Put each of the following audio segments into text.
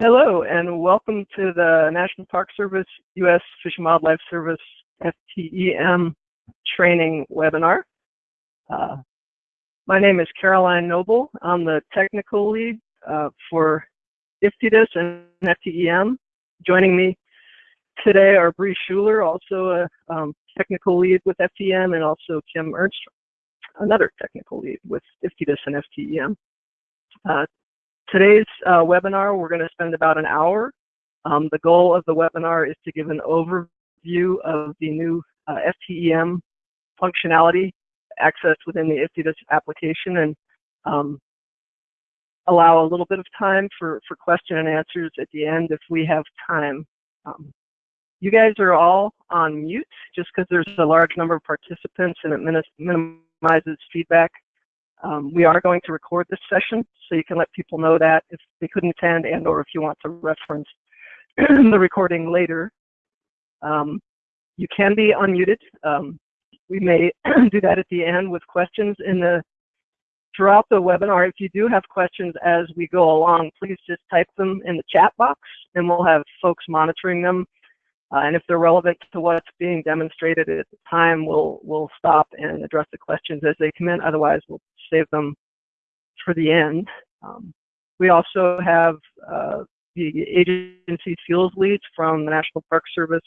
Hello, and welcome to the National Park Service U.S. Fish and Wildlife Service FTEM training webinar. Uh, my name is Caroline Noble. I'm the technical lead uh, for IFTDIS and FTEM. Joining me today are Bree Schuler, also a um, technical lead with FTEM, and also Kim Ernst, another technical lead with IFTDIS and FTEM. Uh, Today's uh, webinar, we're going to spend about an hour. Um, the goal of the webinar is to give an overview of the new uh, FTEM functionality accessed within the IFTDIS application and um, allow a little bit of time for, for question and answers at the end if we have time. Um, you guys are all on mute just because there's a large number of participants and it minimizes feedback. Um, we are going to record this session, so you can let people know that if they couldn't attend and or if you want to reference the recording later. Um, you can be unmuted. Um, we may do that at the end with questions in the throughout the webinar. If you do have questions as we go along, please just type them in the chat box and we'll have folks monitoring them uh, and if they're relevant to what's being demonstrated at the time, we'll, we'll stop and address the questions as they come in. Otherwise, we'll save them for the end. Um, we also have uh, the agency fuels leads from the National Park Service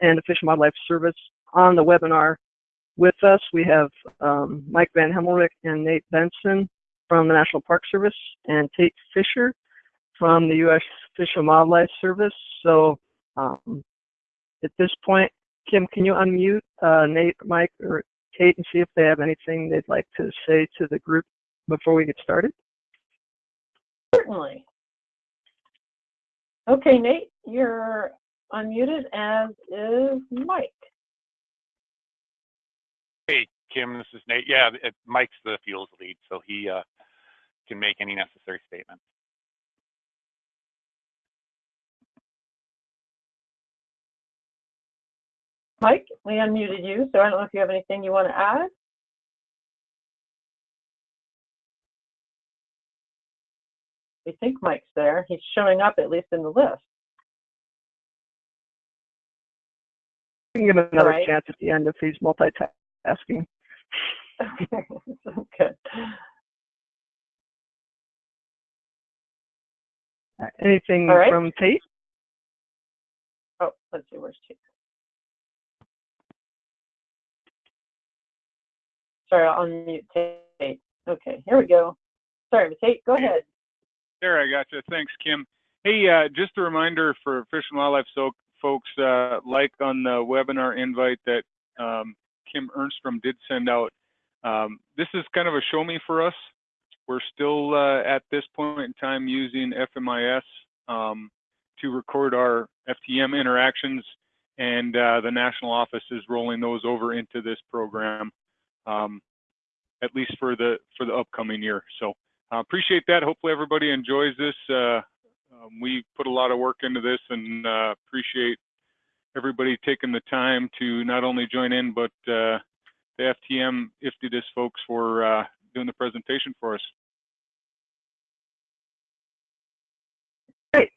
and the Fish and Wildlife Service on the webinar with us. We have um, Mike Van Hemmelrich and Nate Benson from the National Park Service and Tate Fisher from the U.S. Fish and Wildlife Service. So um, at this point, Kim, can you unmute uh, Nate, Mike, or Tate and see if they have anything they'd like to say to the group before we get started? Certainly. Okay, Nate, you're unmuted, as is Mike. Hey, Kim, this is Nate. Yeah, it, Mike's the fuels lead, so he uh, can make any necessary statements. Mike, we unmuted you, so I don't know if you have anything you want to add. We think Mike's there. He's showing up at least in the list. We can give him another right. chance at the end if he's multitasking. Okay, good. Anything right. from Tate? Oh, let's see, where's Tate? Sorry, I'll unmute Tate. Okay, here we go. Sorry, Tate, go ahead. There, I got you. Thanks, Kim. Hey, uh, just a reminder for Fish and Wildlife so folks, uh, like on the webinar invite that um, Kim Ernstrom did send out. Um, this is kind of a show me for us. We're still uh, at this point in time using FMIS um, to record our FTM interactions, and uh, the national office is rolling those over into this program um, at least for the for the upcoming year. So uh, appreciate that. Hopefully everybody enjoys this. Uh, um, we put a lot of work into this and uh, appreciate everybody taking the time to not only join in, but uh, the FTM IFTDIS folks for uh, doing the presentation for us. Great.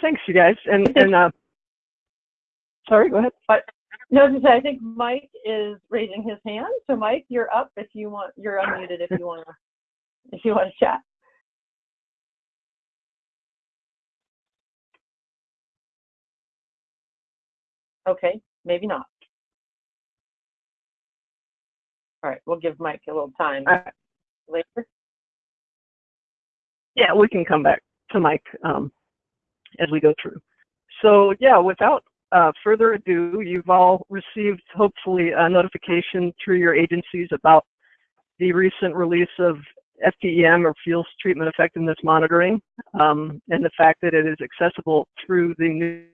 Thanks, you guys. And, and uh, sorry, go ahead. No, I think Mike is raising his hand. So Mike, you're up if you want. You're unmuted if you want to. If you want to chat. Okay, maybe not. All right, we'll give Mike a little time later. Yeah, we can come back to Mike um, as we go through. So yeah, without uh, further ado, you've all received hopefully a notification through your agencies about the recent release of FTEM or fuels treatment effectiveness monitoring um, and the fact that it is accessible through the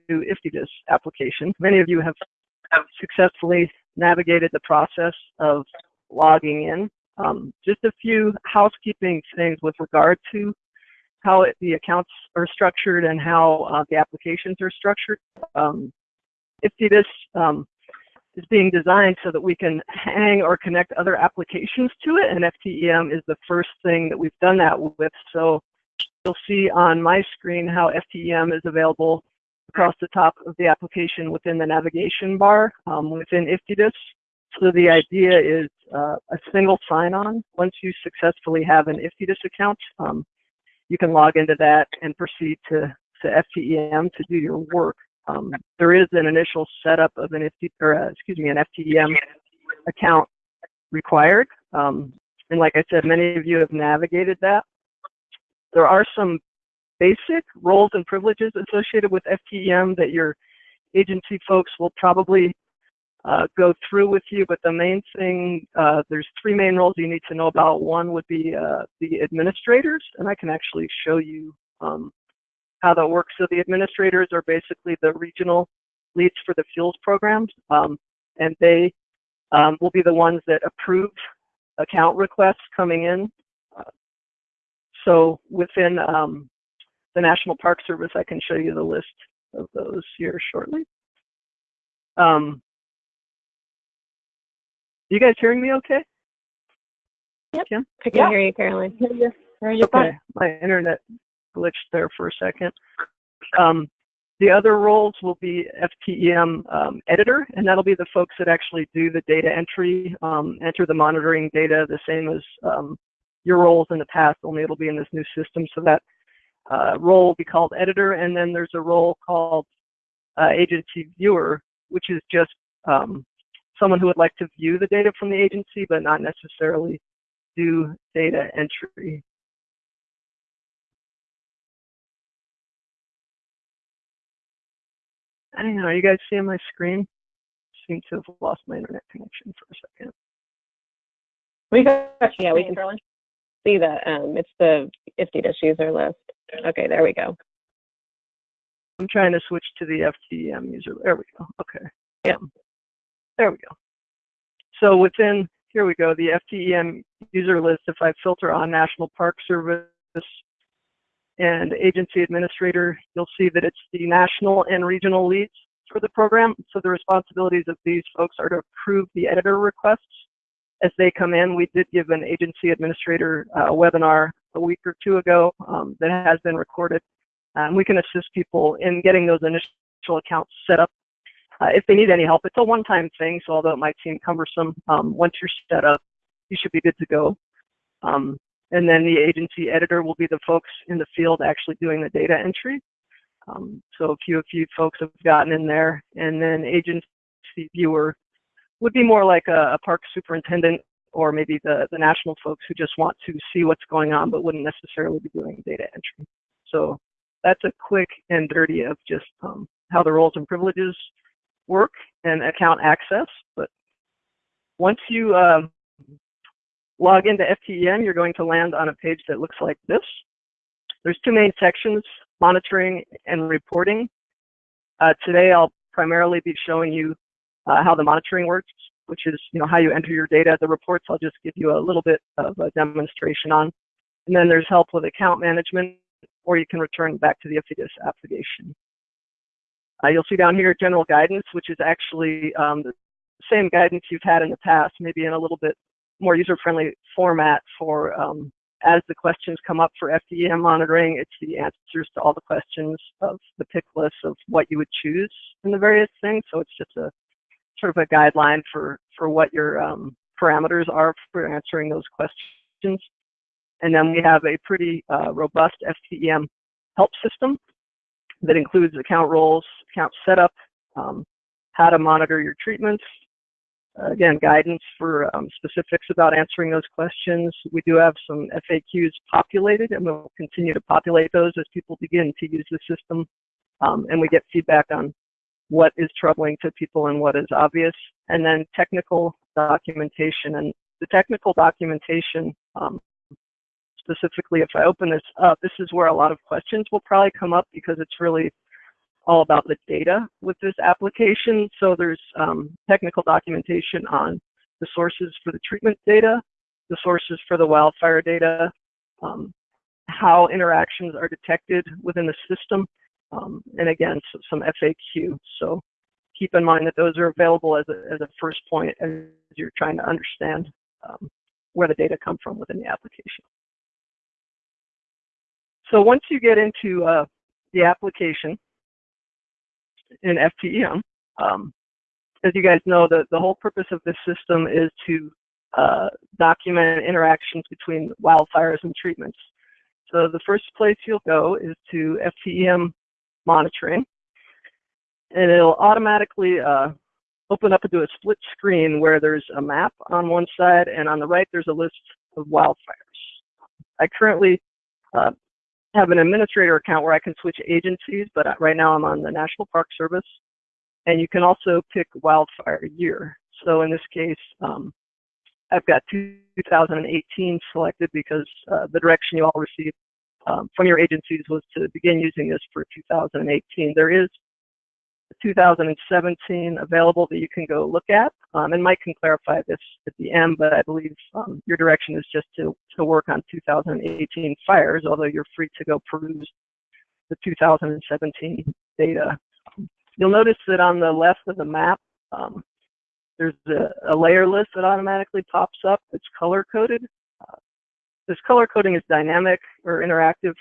new IFTDIS application. Many of you have, have successfully navigated the process of logging in. Um, just a few housekeeping things with regard to how it, the accounts are structured and how uh, the applications are structured. Um, IFTDIS um, is being designed so that we can hang or connect other applications to it, and FTEM is the first thing that we've done that with. So you'll see on my screen how FTEM is available across the top of the application within the navigation bar um, within IFTDIS. So the idea is uh, a single sign-on. Once you successfully have an IFTDIS account, um, you can log into that and proceed to, to FTEM to do your work. Um, there is an initial setup of an FT, or, uh, excuse me, an FTEM account required. Um, and like I said, many of you have navigated that. There are some basic roles and privileges associated with FTEM that your agency folks will probably uh, go through with you, but the main thing, uh, there's three main roles you need to know about. One would be uh, the administrators, and I can actually show you um, how that works. So the administrators are basically the regional leads for the fuels programs, um, and they um, will be the ones that approve account requests coming in. Uh, so within um, the National Park Service, I can show you the list of those here shortly. Um, you guys hearing me okay? Yep. Kim? I can Yeah. hear you, Caroline. Are you Okay, my internet glitched there for a second. Um, the other roles will be FTEM um, editor, and that'll be the folks that actually do the data entry, um, enter the monitoring data, the same as um, your roles in the past, only it'll be in this new system. So that uh, role will be called editor, and then there's a role called uh, agency viewer, which is just um, someone who would like to view the data from the agency, but not necessarily do data entry. I don't know, are you guys seeing my screen? Seem to have lost my internet connection for a second. We got Yeah, we can- See that, um, it's the IFTDIS user list. Okay, there we go. I'm trying to switch to the FTEM user. There we go. Okay. Yeah. There we go. So within, here we go, the FTEM user list, if I filter on National Park Service and agency administrator, you'll see that it's the national and regional leads for the program. So the responsibilities of these folks are to approve the editor requests as they come in. We did give an agency administrator uh, webinar a week or two ago um, that has been recorded. Um, we can assist people in getting those initial accounts set up. Uh, if they need any help, it's a one-time thing, so although it might seem cumbersome, um, once you're set up, you should be good to go. And then the agency editor will be the folks in the field actually doing the data entry. Um, so a few, a few folks have gotten in there, and then agency viewer would be more like a, a park superintendent or maybe the, the national folks who just want to see what's going on but wouldn't necessarily be doing data entry. So that's a quick and dirty of just um, how the roles and privileges work and account access. But once you um, log into FTEM, you're going to land on a page that looks like this. There's two main sections, monitoring and reporting. Uh, today, I'll primarily be showing you uh, how the monitoring works, which is you know how you enter your data. The reports, I'll just give you a little bit of a demonstration on. And then there's help with account management, or you can return back to the IFTDIS application. Uh, you'll see down here general guidance, which is actually um, the same guidance you've had in the past, maybe in a little bit more user-friendly format for um, as the questions come up for FTEM monitoring, it's the answers to all the questions of the pick list of what you would choose in the various things. So it's just a sort of a guideline for, for what your um, parameters are for answering those questions. And then we have a pretty uh, robust FTEM help system that includes account roles, account setup, um, how to monitor your treatments, again, guidance for um, specifics about answering those questions. We do have some FAQs populated, and we'll continue to populate those as people begin to use the system, um, and we get feedback on what is troubling to people and what is obvious. And then technical documentation, and the technical documentation, um, specifically, if I open this up, this is where a lot of questions will probably come up because it's really all about the data with this application. So there's um, technical documentation on the sources for the treatment data, the sources for the wildfire data, um, how interactions are detected within the system, um, and again, so some FAQ. So keep in mind that those are available as a, as a first point as you're trying to understand um, where the data come from within the application. So once you get into uh, the application in FTEM, um, as you guys know, the, the whole purpose of this system is to uh, document interactions between wildfires and treatments. So the first place you'll go is to FTEM monitoring, and it'll automatically uh, open up into a split screen where there's a map on one side, and on the right there's a list of wildfires. I currently uh, have an administrator account where I can switch agencies, but right now I'm on the National Park Service. And you can also pick wildfire year. So in this case, um, I've got 2018 selected because uh, the direction you all received um, from your agencies was to begin using this for 2018. There is 2017 available that you can go look at. Um, and Mike can clarify this at the end, but I believe um, your direction is just to, to work on 2018 fires, although you're free to go peruse the 2017 data. You'll notice that on the left of the map, um, there's a, a, layer list that automatically pops up. It's color coded. Uh, this color coding is dynamic or interactive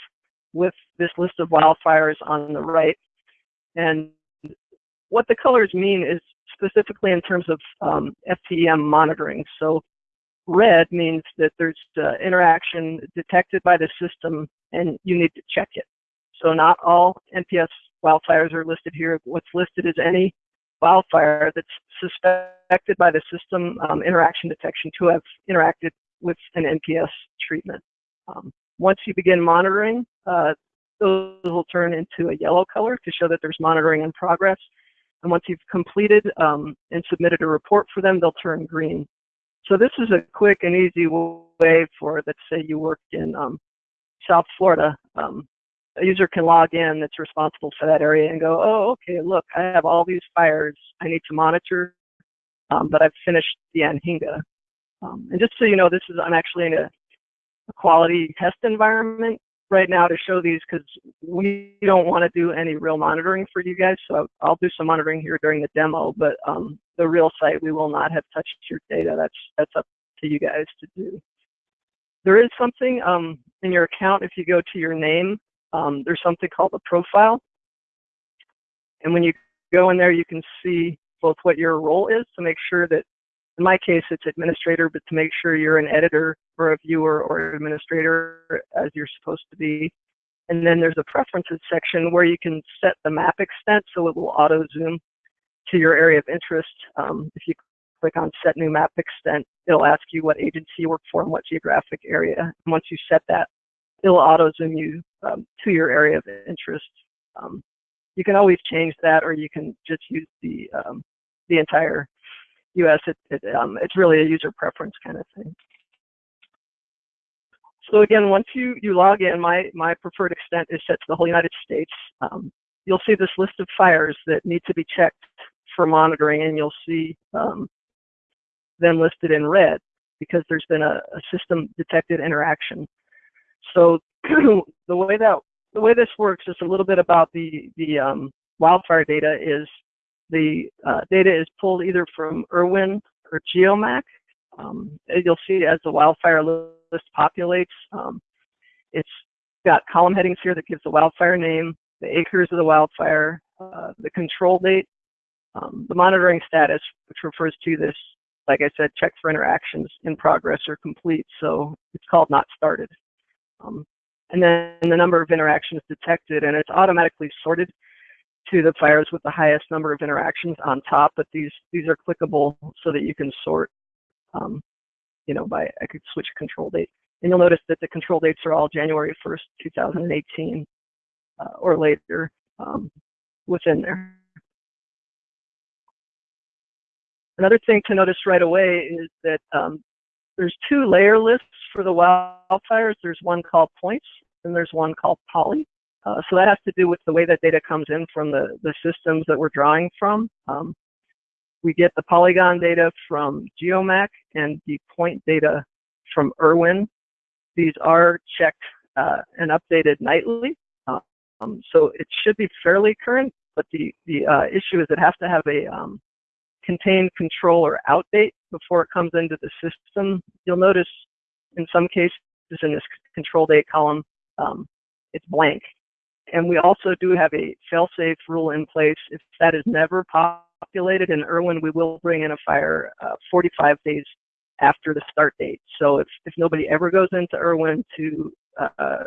with this list of wildfires on the right. And what the colors mean is specifically in terms of um, FTEM monitoring. So red means that there's uh, interaction detected by the system and you need to check it. So not all NPS wildfires are listed here. What's listed is any wildfire that's suspected by the system um, interaction detection to have interacted with an NPS treatment. Um, once you begin monitoring, uh, those will turn into a yellow color to show that there's monitoring in progress. And once you've completed um, and submitted a report for them, they'll turn green. So this is a quick and easy way for, let's say you work in um, South Florida. Um, a user can log in that's responsible for that area and go, oh, okay, look, I have all these fires I need to monitor, um, but I've finished the Anhinga. Um, and just so you know, this is, I'm actually in a, a quality test environment right now to show these because we don't want to do any real monitoring for you guys. So I'll do some monitoring here during the demo, but um, the real site, we will not have touched your data. That's, that's up to you guys to do. There is something um, in your account, if you go to your name, um, there's something called a profile. And when you go in there, you can see both what your role is to make sure that in my case, it's administrator, but to make sure you're an editor or a viewer or administrator as you're supposed to be. And then there's a preferences section where you can set the map extent so it will auto zoom to your area of interest. Um, if you click on set new map extent, it'll ask you what agency you work for and what geographic area. And once you set that, it'll auto zoom you um, to your area of interest. Um, you can always change that or you can just use the, um, the entire US, it, it, um, it's really a user preference kind of thing. So again, once you, you log in, my, my preferred extent is set to the whole United States. Um, you'll see this list of fires that need to be checked for monitoring, and you'll see um, them listed in red because there's been a, a system detected interaction. So the way that the way this works is a little bit about the the um, wildfire data is the uh, data is pulled either from Irwin or GeoMac. Um, you'll see as the wildfire list populates, um, it's got column headings here that gives the wildfire name, the acres of the wildfire, uh, the control date, um, the monitoring status, which refers to this, like I said, check for interactions in progress or complete. So it's called not started. Um, and then the number of interactions detected, and it's automatically sorted to the fires with the highest number of interactions on top, but these these are clickable so that you can sort, um, you know, by I could switch control date. And you'll notice that the control dates are all January 1st, 2018 uh, or later um, within there. Another thing to notice right away is that um, there's two layer lists for the wildfires. There's one called points and there's one called poly. Uh, so that has to do with the way that data comes in from the, the systems that we're drawing from. Um, we get the polygon data from GeoMac and the point data from Irwin. These are checked uh, and updated nightly. Um, so it should be fairly current, but the, the uh, issue is it has to have a um, contained control or out date before it comes into the system. You'll notice in some cases in this control date column, um, it's blank. And we also do have a fail-safe rule in place. If that is never populated in Irwin, we will bring in a fire uh, 45 days after the start date. So if, if nobody ever goes into Irwin to uh,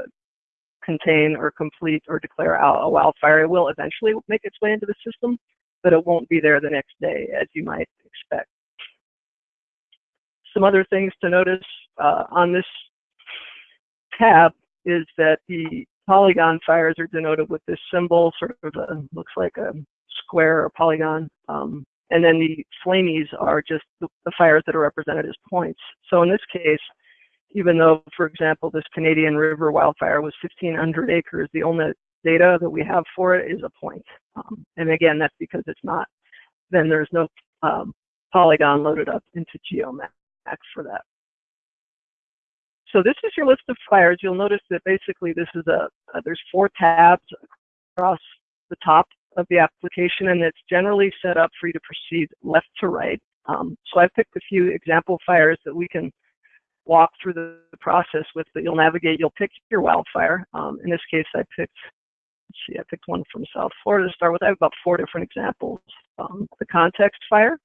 contain or complete or declare out a wildfire, it will eventually make its way into the system, but it won't be there the next day as you might expect. Some other things to notice uh, on this tab is that the polygon fires are denoted with this symbol, sort of a, looks like a square or polygon. Um, and then the flamies are just the, fires that are represented as points. So in this case, even though, for example, this Canadian River wildfire was 1,500 acres, the only data that we have for it is a point. Um, and again, that's because it's not, then there's no um, polygon loaded up into GeoMax for that. So this is your list of fires. You'll notice that basically this is a, uh, there's four tabs across the top of the application and it's generally set up for you to proceed left to right. Um, so I've picked a few example fires that we can walk through the, process with, but you'll navigate, you'll pick your wildfire. Um, in this case, I picked, let's see, I picked one from South Florida to start with. I have about four different examples. Um, the context fire.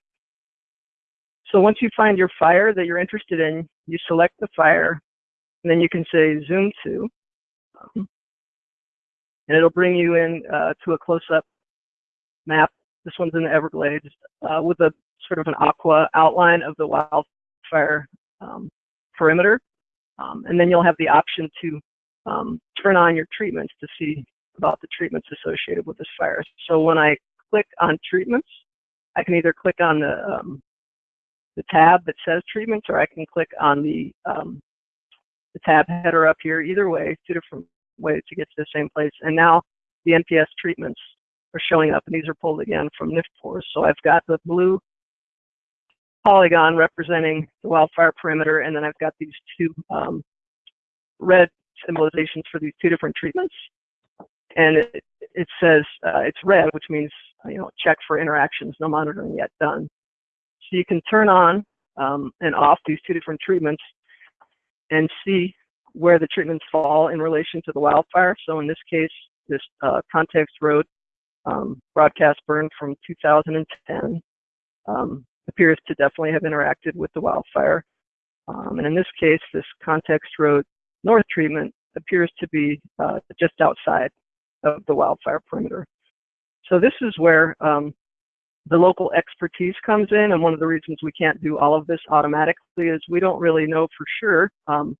So once you find your fire that you're interested in, you select the fire, and then you can say zoom to, um, and it'll bring you in uh, to a close-up map. This one's in the Everglades uh, with a sort of an aqua outline of the wildfire um, perimeter. Um, and then you'll have the option to um, turn on your treatments to see about the treatments associated with this fire. So when I click on treatments, I can either click on the, um, the tab that says treatments or I can click on the um, the tab header up here. Either way, two different ways to get to the same place. And now the NPS treatments are showing up, and these are pulled again from NFPORS. So I've got the blue polygon representing the wildfire perimeter, and then I've got these two um, red symbolizations for these two different treatments. And it, it says uh, it's red, which means you know check for interactions, no monitoring yet done. So you can turn on um, and off these two different treatments and see where the treatments fall in relation to the wildfire. So in this case, this uh, context road um, broadcast burn from 2010 um, appears to definitely have interacted with the wildfire. Um, and in this case, this context road north treatment appears to be uh, just outside of the wildfire perimeter. So this is where um, the local expertise comes in, and one of the reasons we can't do all of this automatically is we don't really know for sure um,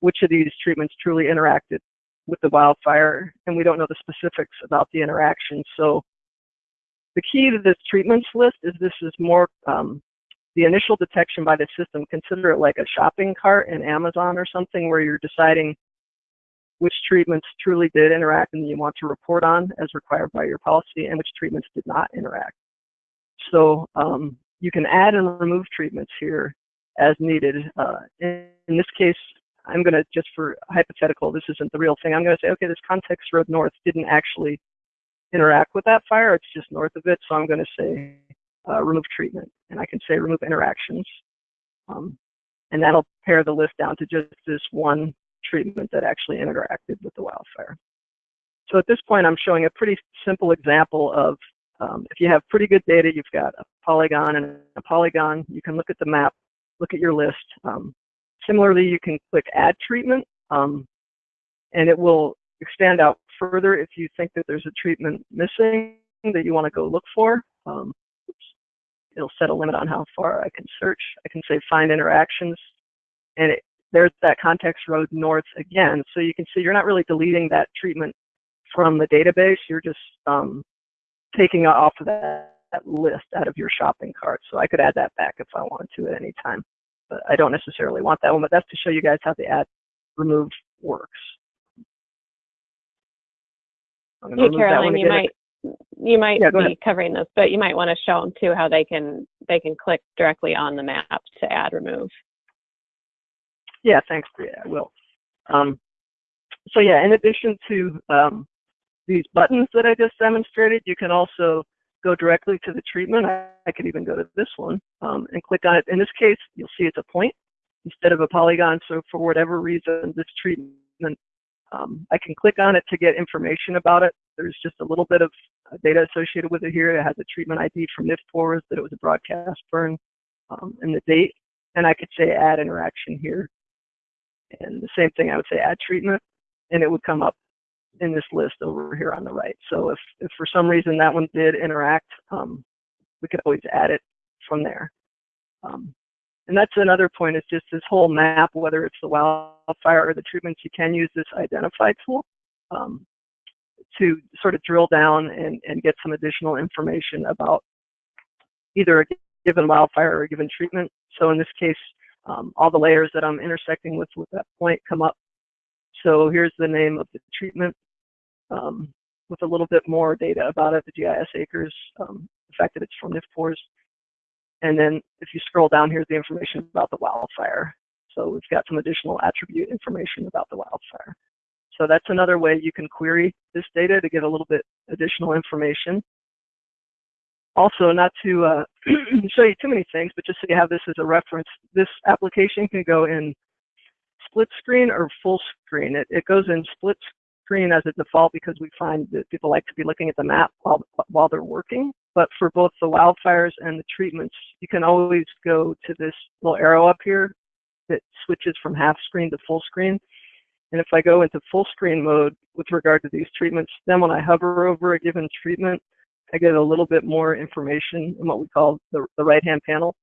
which of these treatments truly interacted with the wildfire, and we don't know the specifics about the interaction. So the key to this treatments list is this is more um, the initial detection by the system. Consider it like a shopping cart in Amazon or something where you're deciding which treatments truly did interact and you want to report on as required by your policy and which treatments did not interact. So um, you can add and remove treatments here as needed. Uh, in, in, this case, I'm going to, just for hypothetical, this isn't the real thing, I'm going to say, okay, this context road north didn't actually interact with that fire, it's just north of it, so I'm going to say uh, remove treatment. And I can say remove interactions. Um, and that'll pare the list down to just this one treatment that actually interacted with the wildfire. So at this point, I'm showing a pretty simple example of um, if you have pretty good data, you've got a polygon and a polygon, you can look at the map, look at your list. Um, similarly, you can click Add Treatment, um, and it will expand out further if you think that there's a treatment missing that you want to go look for. Um, it'll set a limit on how far I can search. I can say Find Interactions, and it, there's that context road north again. So you can see you're not really deleting that treatment from the database. You're just um, taking off of that, that list out of your shopping cart. So I could add that back if I wanted to at any time. But I don't necessarily want that one, but that's to show you guys how the add remove works. Hey, Caroline, you might you might yeah, be ahead. covering this, but you might want to show them too how they can they can click directly on the map to add remove. Yeah, thanks, Bria. I will. Um, so yeah, in addition to um, these buttons that I just demonstrated, you can also go directly to the treatment. I, I could even go to this one um, and click on it. In this case, you'll see it's a point instead of a polygon. So for whatever reason, this treatment Um, I can click on it to get information about it. There's just a little bit of uh, data associated with it here. It has a treatment ID from NFPORS that it was a broadcast burn um, and the date. And I could say add interaction here. And the same thing, I would say add treatment, and it would come up in this list over here on the right. So if, if for some reason that one did interact, um, we could always add it from there. Um, and that's another point is just this whole map, whether it's the wildfire or the treatments, you can use this identify tool um, to sort of drill down and, and get some additional information about either a given wildfire or a given treatment. So in this case, um, all the layers that I'm intersecting with with that point come up. So here's the name of the treatment um, with a little bit more data about it, the GIS acres, um, the fact that it's from NFPORS. And then if you scroll down, here's the information about the wildfire. So we've got some additional attribute information about the wildfire. So that's another way you can query this data to get a little bit additional information. Also, not to uh, show you too many things, but just so you have this as a reference, this application can go in split screen or full screen. It, it goes in split screen as a default because we find that people like to be looking at the map while, while they're working. But for both the wildfires and the treatments, you can always go to this little arrow up here that switches from half screen to full screen. And if I go into full screen mode with regard to these treatments, then when I hover over a given treatment, I get a little bit more information in what we call the, the right-hand panel.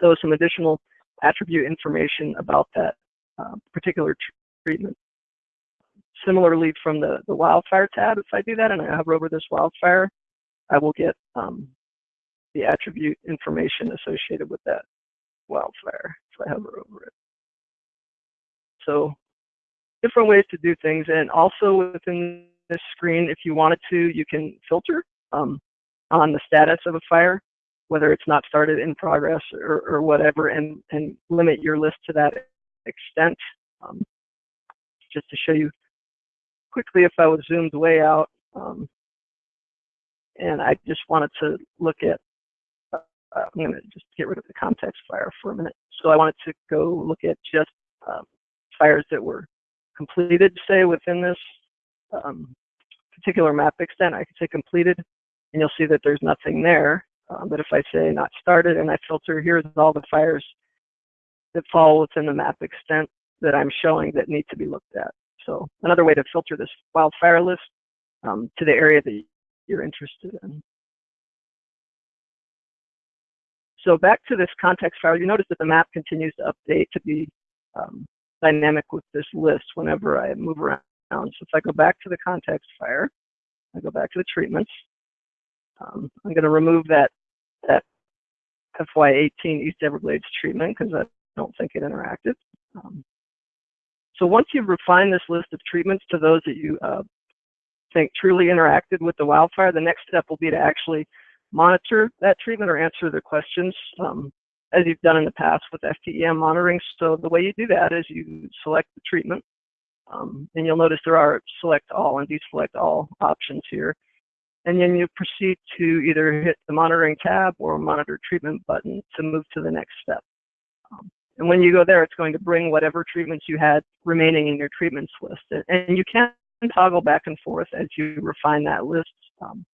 So some additional attribute information about that uh, particular treatment. Similarly, from the, the wildfire tab, if I do that and I hover over this wildfire, I will get um, the attribute information associated with that wildfire if I hover over it. So different ways to do things. And also within this screen, if you wanted to, you can filter um, on the status of a fire, whether it's not started in progress or, or whatever, and, and limit your list to that extent. Um, just to show you quickly, if I was zoomed way out, um, and I just wanted to look at, uh, I'm going to just get rid of the context fire for a minute. So I wanted to go look at just um, fires that were completed, say, within this um, particular map extent. I could say completed, and you'll see that there's nothing there. Um, but if I say not started and I filter, here's all the fires that fall within the map extent that I'm showing that need to be looked at. So another way to filter this wildfire list um, to the area that you're interested in. So back to this context fire, you notice that the map continues to update to be um, dynamic with this list whenever I move around. So if I go back to the context fire, I go back to the treatments, um, I'm going to remove that, that FY18 East Everglades treatment because I don't think it interacted. Um, so once you've refined this list of treatments to those that you uh, think truly interacted with the wildfire, the next step will be to actually monitor that treatment or answer the questions um, as you've done in the past with FTEM monitoring. So the way you do that is you select the treatment, um, and you'll notice there are select all and deselect all options here. And then you proceed to either hit the monitoring tab or monitor treatment button to move to the next step. Um, and when you go there, it's going to bring whatever treatments you had remaining in your treatments list. And you can toggle back and forth as you refine that list. Um,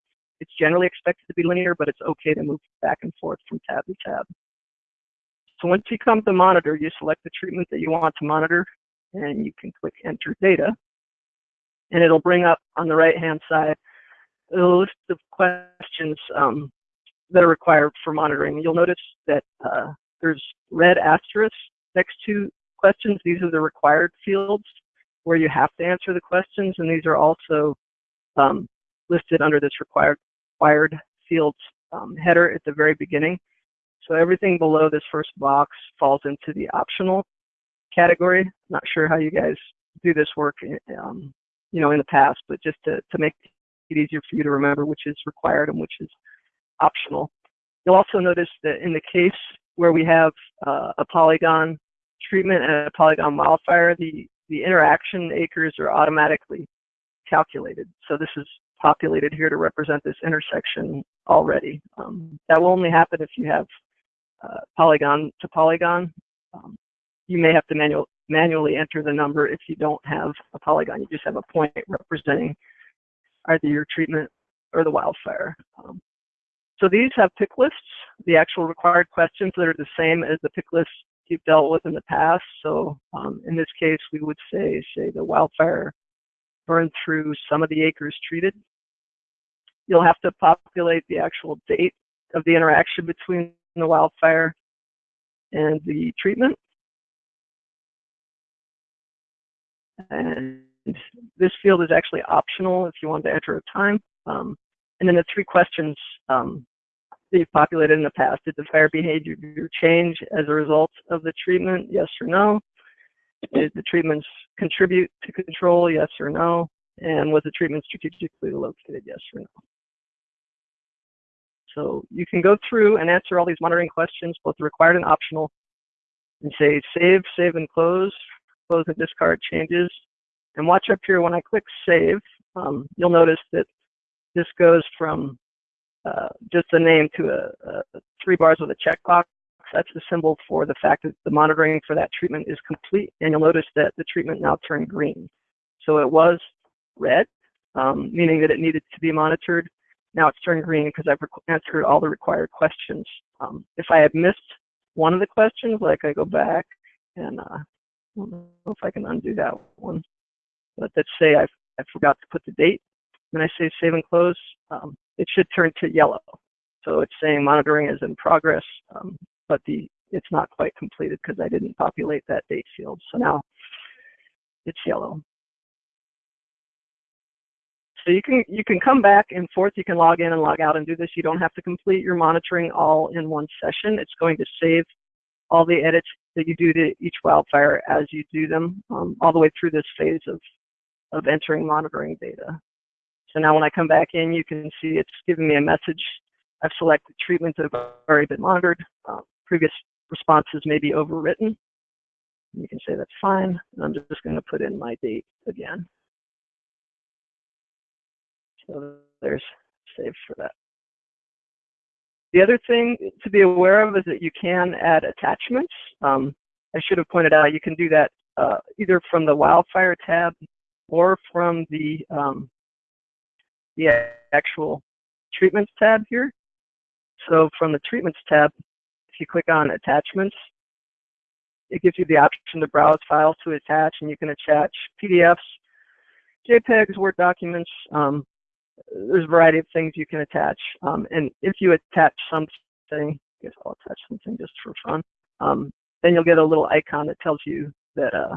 it's generally expected to be linear, but it's okay to move back and forth from tab to tab. So once you come to monitor, you select the treatment that you want to monitor, and you can click enter data. And it'll bring up on the right-hand side a list of questions um, that are required for monitoring. You'll notice that uh, there's red asterisks next to questions. These are the required fields where you have to answer the questions, and these are also um, listed under this required, required fields um, header at the very beginning. So everything below this first box falls into the optional category. Not sure how you guys do this work, um, you know, in the past, but just to, to make it easier for you to remember which is required and which is optional. You'll also notice that in the case where we have uh, a polygon treatment and a polygon wildfire, the, the interaction acres are automatically calculated. So this is populated here to represent this intersection already. Um, that will only happen if you have uh, polygon to polygon. Um, you may have to manual, manually enter the number if you don't have a polygon. You just have a point representing either your treatment or the wildfire. Um, so these have pick lists, the actual required questions that are the same as the pick lists you've dealt with in the past. So um, in this case, we would say, say the wildfire burned through some of the acres treated. You'll have to populate the actual date of the interaction between the wildfire and the treatment. And this field is actually optional if you want to enter a time. Um, and then the three questions um, that you've populated in the past. Did the fire behavior change as a result of the treatment? Yes or no? Did the treatments contribute to control? Yes or no? And was the treatment strategically located? Yes or no? So you can go through and answer all these monitoring questions, both required and optional, and say save, save and close, close and discard changes. And watch up here when I click save, um, you'll notice that this goes from uh, just a name to a, a, three bars with a checkbox. That's the symbol for the fact that the monitoring for that treatment is complete. And you'll notice that the treatment now turned green. So it was red, um, meaning that it needed to be monitored. Now it's turned green because I've answered all the required questions. Um, if I had missed one of the questions, like I go back and uh, I don't know if I can undo that one, but let's say I, I forgot to put the date. When I say save and close, um, it should turn to yellow. So it's saying monitoring is in progress, um, but the it's not quite completed because I didn't populate that date field. So now it's yellow. So you can you can come back and forth. You can log in and log out and do this. You don't have to complete your monitoring all in one session. It's going to save all the edits that you do to each wildfire as you do them, um, all the way through this phase of of entering monitoring data. So now when I come back in, you can see it's giving me a message. I've selected treatments that have already been monitored. Uh, previous responses may be overwritten. You can say that's fine. And I'm just going to put in my date again. So there's save for that. The other thing to be aware of is that you can add attachments. Um, I should have pointed out you can do that uh, either from the wildfire tab or from the um, the actual treatments tab here. So from the treatments tab, if you click on attachments, it gives you the option to browse files to attach, and you can attach PDFs, JPEGs, Word documents, um, there's a variety of things you can attach. Um, and if you attach something, I guess I'll attach something just for fun, um, then you'll get a little icon that tells you that uh,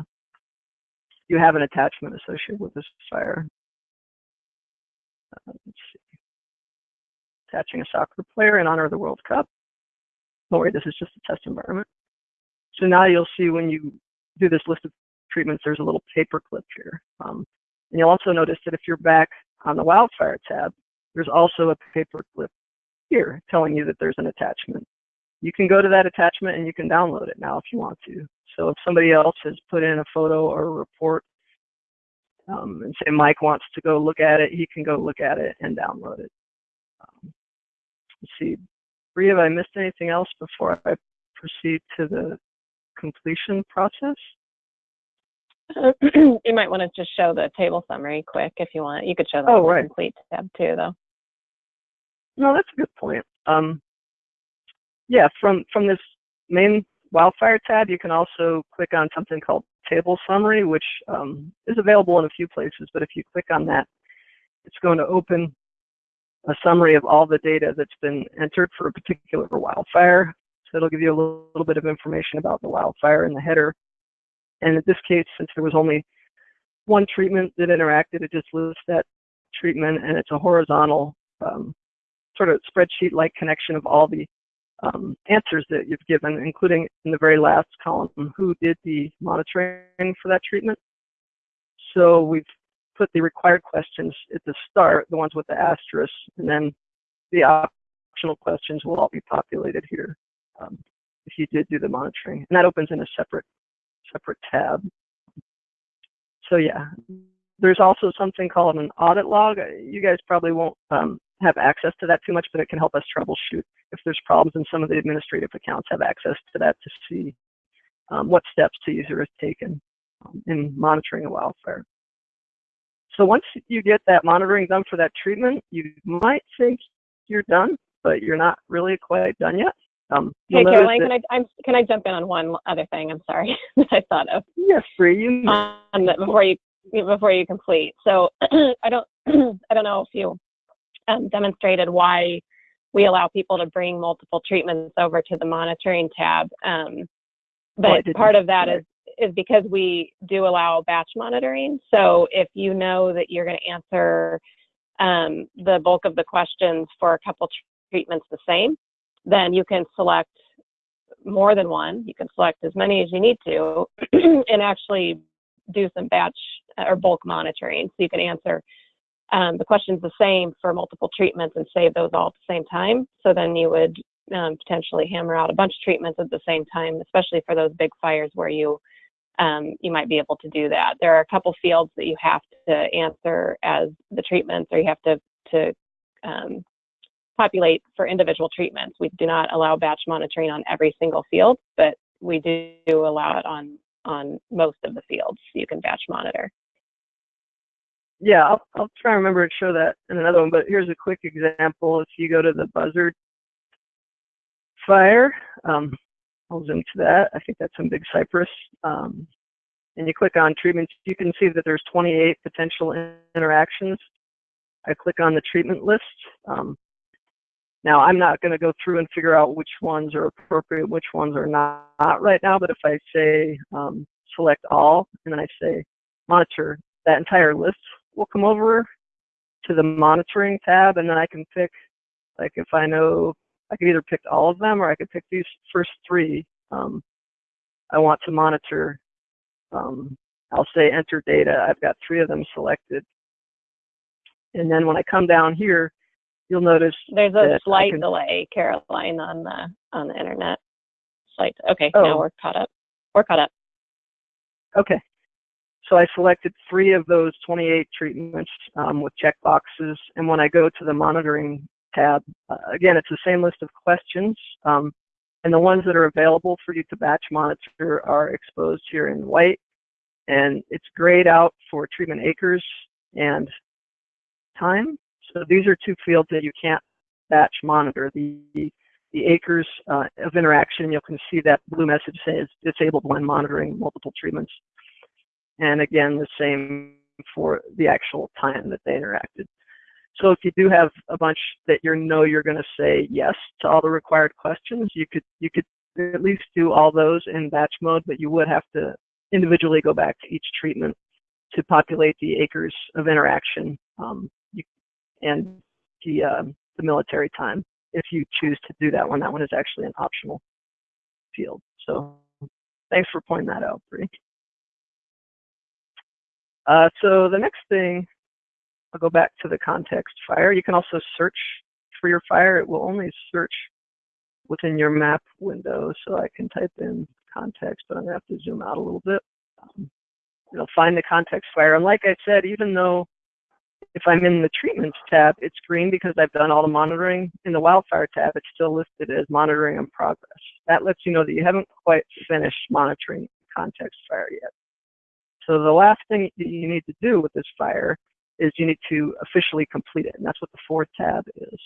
you have an attachment associated with this fire. Uh, let's see. Attaching a soccer player in honor of the World Cup. Don't worry, this is just a test environment. So now you'll see when you do this list of treatments, there's a little paper clip here. Um, and you'll also notice that if you're back on the wildfire tab, there's also a paper clip here telling you that there's an attachment. You can go to that attachment and you can download it now if you want to. So if somebody else has put in a photo or a report um, and say Mike wants to go look at it, he can go look at it and download it. Um, let's see, Bria, have I missed anything else before I proceed to the completion process? you might want to just show the table summary quick if you want. You could show the oh, right. complete tab too, though. No, that's a good point. Um, yeah, from from this main wildfire tab, you can also click on something called table summary, which um, is available in a few places. But if you click on that, it's going to open a summary of all the data that's been entered for a particular wildfire. So it'll give you a little, little bit of information about the wildfire in the header and in this case, since there was only one treatment that interacted, it just lists that treatment and it's a horizontal um, sort of spreadsheet-like connection of all the um, answers that you've given, including in the very last column, who did the monitoring for that treatment. So we've put the required questions at the start, the ones with the asterisk, and then the optional questions will all be populated here um, if you did do the monitoring. And that opens in a separate separate tab. So yeah, there's also something called an audit log. You guys probably won't um, have access to that too much, but it can help us troubleshoot if there's problems And some of the administrative accounts. Have access to that to see um, what steps the user has taken um, in monitoring a wildfire. So once you get that monitoring done for that treatment, you might think you're done, but you're not really quite done yet. Um, Hey, Caroline, can I, I'm, can I jump in on one other thing? I'm sorry that I thought of. Yes, Bree, you on before you before you complete. So I don't I don't know if you um, demonstrated why we allow people to bring multiple treatments over to the monitoring tab. Um, Oh, but didn't. part of that is is is because we do allow batch monitoring. So if you know that you're going to answer um, the bulk of the questions for a couple treatments the same, then you can select more than one. You can select as many as you need to and actually do some batch or bulk monitoring. So you can answer um, the questions the same for multiple treatments and save those all at the same time. So then you would um, potentially hammer out a bunch of treatments at the same time, especially for those big fires where you um, you might be able to do that. There are a couple fields that you have to answer as the treatments, or you have to to um, populate for individual treatments. We do not allow batch monitoring on every single field, but we do allow it on on most of the fields. You can batch monitor. Yeah, I'll, I'll try and remember to show that in another one, but here's a quick example. If you go to the buzzard fire, um, I'll zoom to that. I think that's in Big Cypress. Um, and you click on treatments, you can see that there's 28 potential interactions. I click on the treatment list. Um, now, I'm not going to go through and figure out which ones are appropriate, which ones are not, not right now, but if I say um, select all, and then I say monitor, that entire list will come over to the monitoring tab, and then I can pick, like if I know, I could either pick all of them or I could pick these first three. Um, I want to monitor, um, I'll say enter data. I've got three of them selected. And then when I come down here, you'll notice There's a slight can- delay, Caroline, on the on the internet. Slight. Okay, Oh. now we're caught up. We're caught up. Okay. So I selected three of those 28 treatments um, with check boxes. And when I go to the monitoring tab, uh, again, it's the same list of questions. Um, and the ones that are available for you to batch monitor are exposed here in white. And it's grayed out for treatment acres and time. So these are two fields that you can't batch monitor. The, the acres uh, of interaction, you can see that blue message says disabled when monitoring multiple treatments. And again, the same for the actual time that they interacted. So if you do have a bunch that you know you're going to say yes to all the required questions, you could you could at least do all those in batch mode, but you would have to individually go back to each treatment to populate the acres of interaction um, you, and the um, the military time if you choose to do that one. That one is actually an optional field. So thanks for pointing that out. Uh, so the next thing, I'll go back to the context fire. You can also search for your fire. It will only search within your map window. So I can type in context, but I'm gonna have to zoom out a little bit. Um, it'll find the context fire. And like I said, even though if I'm in the treatments tab, it's green because I've done all the monitoring. In the wildfire tab, it's still listed as monitoring in progress. That lets you know that you haven't quite finished monitoring context fire yet. So the last thing that you need to do with this fire is you need to officially complete it, and that's what the fourth tab is.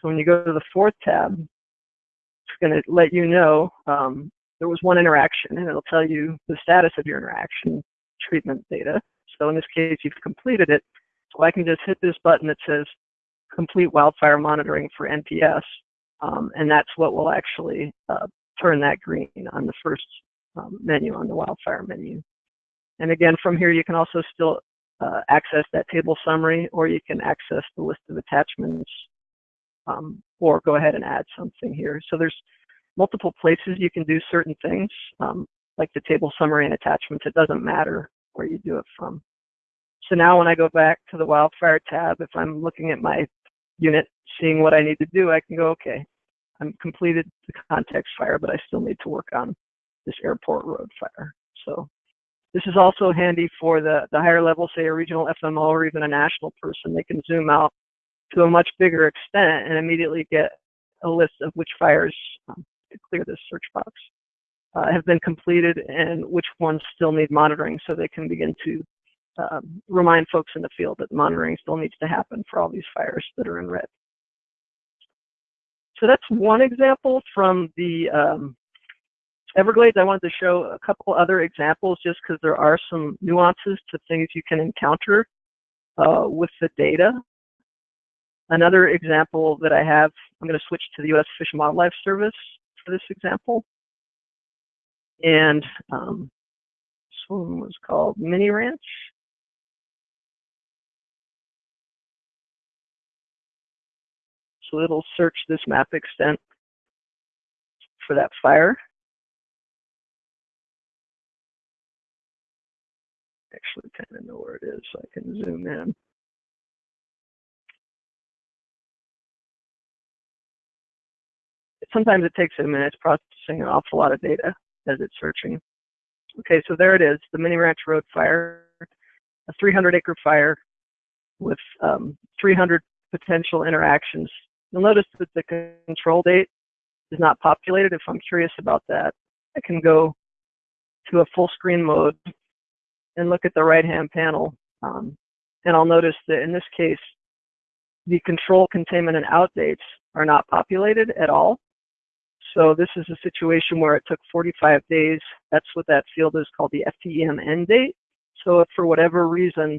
So when you go to the fourth tab, it's going to let you know um, there was one interaction, and it'll tell you the status of your interaction treatment data. So in this case, you've completed it. So I can just hit this button that says complete wildfire monitoring for NPS, um, and that's what will actually uh, turn that green on the first um, menu on the wildfire menu. And again, from here, you can also still uh, access that table summary, or you can access the list of attachments, um, or go ahead and add something here. So there's multiple places you can do certain things, um, like the table summary and attachments. It doesn't matter where you do it from. So now when I go back to the wildfire tab, if I'm looking at my unit, seeing what I need to do, I can go, okay, I'm completed the context fire, but I still need to work on this airport road fire. So this is also handy for the, the higher level, say a regional FMO or even a national person. They can zoom out to a much bigger extent and immediately get a list of which fires um, to clear this search box. uh, have been completed and which ones still need monitoring so they can begin to um, remind folks in the field that monitoring still needs to happen for all these fires that are in red. So that's one example from the um, Everglades. I wanted to show a couple other examples just because there are some nuances to things you can encounter uh, with the data. Another example that I have, I'm going to switch to the U.S. Fish and Wildlife Service for this example. And um, this one was called Mini Ranch. So it'll search this map extent for that fire. Actually kind of know where it is, so I can zoom in. Sometimes it takes a minute, it's processing an awful lot of data as it's searching. Okay, so there it is, the Mini Ranch Road fire, a 300 acre fire with um, 300 potential interactions. You'll notice that the control date is not populated. If I'm curious about that, I can go to a full screen mode and look at the right hand panel. Um, and I'll notice that in this case, the control containment and out dates are not populated at all. So this is a situation where it took 45 days. That's what that field is called the FTEM end date. So if for whatever reason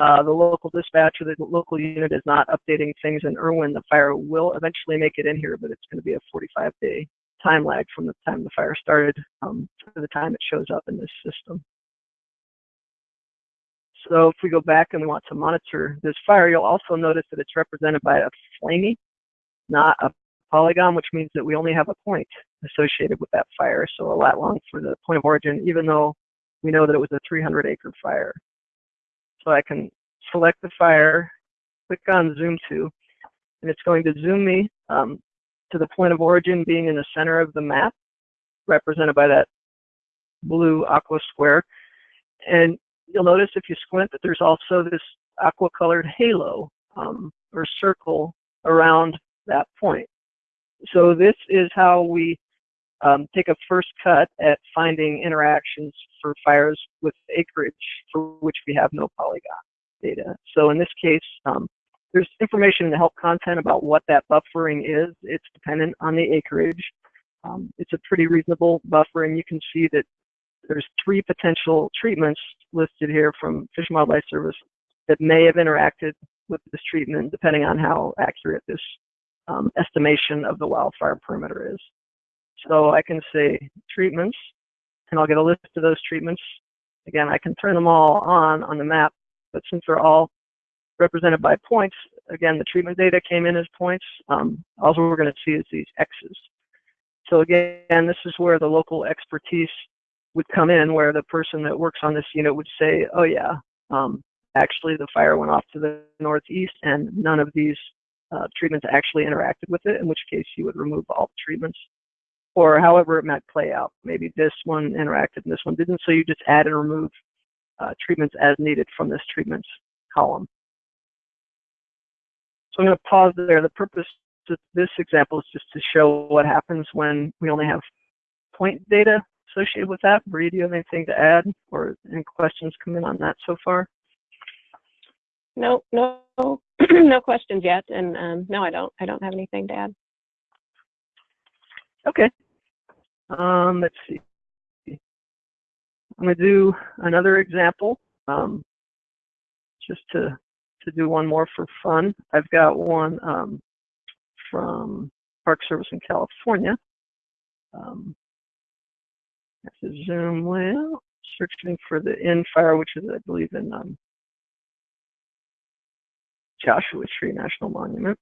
uh, the local dispatch or the local unit is not updating things in Irwin, the fire will eventually make it in here, but it's going to be a 45 day time lag from the time the fire started um, to the time it shows up in this system. So if we go back and we want to monitor this fire, you'll also notice that it's represented by a flamey, not a polygon, which means that we only have a point associated with that fire. So a lat long for the point of origin, even though we know that it was a 300 acre fire. So I can select the fire, click on zoom to, and it's going to zoom me um, to the point of origin being in the center of the map, represented by that blue aqua square. And you'll notice if you squint that there's also this aqua colored halo um, or circle around that point. So this is how we um, take a first cut at finding interactions for fires with acreage for which we have no polygon data. So in this case, um, there's information in the help content about what that buffering is. It's dependent on the acreage. Um, it's a pretty reasonable buffering. You can see that there's three potential treatments listed here from Fish and Wildlife Service that may have interacted with this treatment, depending on how accurate this um, estimation of the wildfire perimeter is. So I can say treatments, and I'll get a list of those treatments. Again, I can turn them all on on the map, but since they're all represented by points, again, the treatment data came in as points. Um, all we're going to see is these X's. So again, this is where the local expertise would come in, where the person that works on this unit would say, oh yeah, um, actually the fire went off to the northeast and none of these uh, treatments actually interacted with it, in which case you would remove all the treatments or however it might play out. Maybe this one interacted and this one didn't, so you just add and remove uh, treatments as needed from this treatments column. So I'm going to pause there. The purpose of this example is just to show what happens when we only have point data associated with that. Bree, do you have anything to add or any questions come in on that so far? No, no, no questions yet, and um, no, I don't. I don't have anything to add. Okay. Um, let's see. I'm going to do another example, um, just to to do one more for fun. I've got one um, from Park Service in California. Um, Have to zoom well, searching for the in fire, which is, I believe, in um, Joshua Tree National Monument.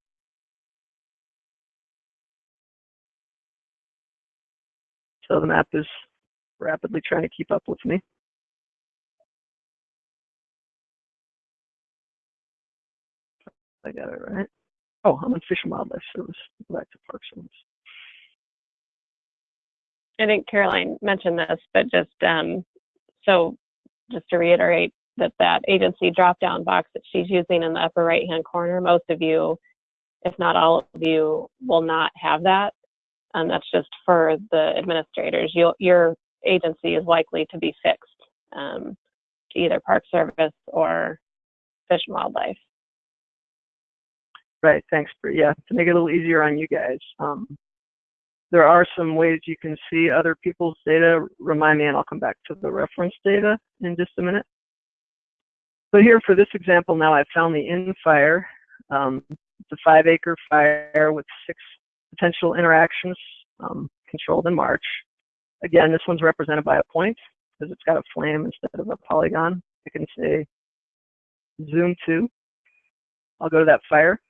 So the map is rapidly trying to keep up with me. I got it right. Oh, I'm in Fish and Wildlife Service. Go back to Park Service. I think Caroline mentioned this, but just um, so just to reiterate that that agency drop-down box that she's using in the upper right-hand corner, most of you, if not all of you, will not have that Um, that's just for the administrators. You'll, your agency is likely to be fixed um, to either Park Service or Fish and Wildlife. Right. Thanks for yeah to make it a little easier on you guys. Um, there are some ways you can see other people's data. Remind me, and I'll come back to the reference data in just a minute. But here for this example, now I've found the in fire. Um, it's a five acre fire with six potential interactions um, controlled in March. Again, this one's represented by a point because it's got a flame instead of a polygon. I can say zoom to. I'll go to that fire.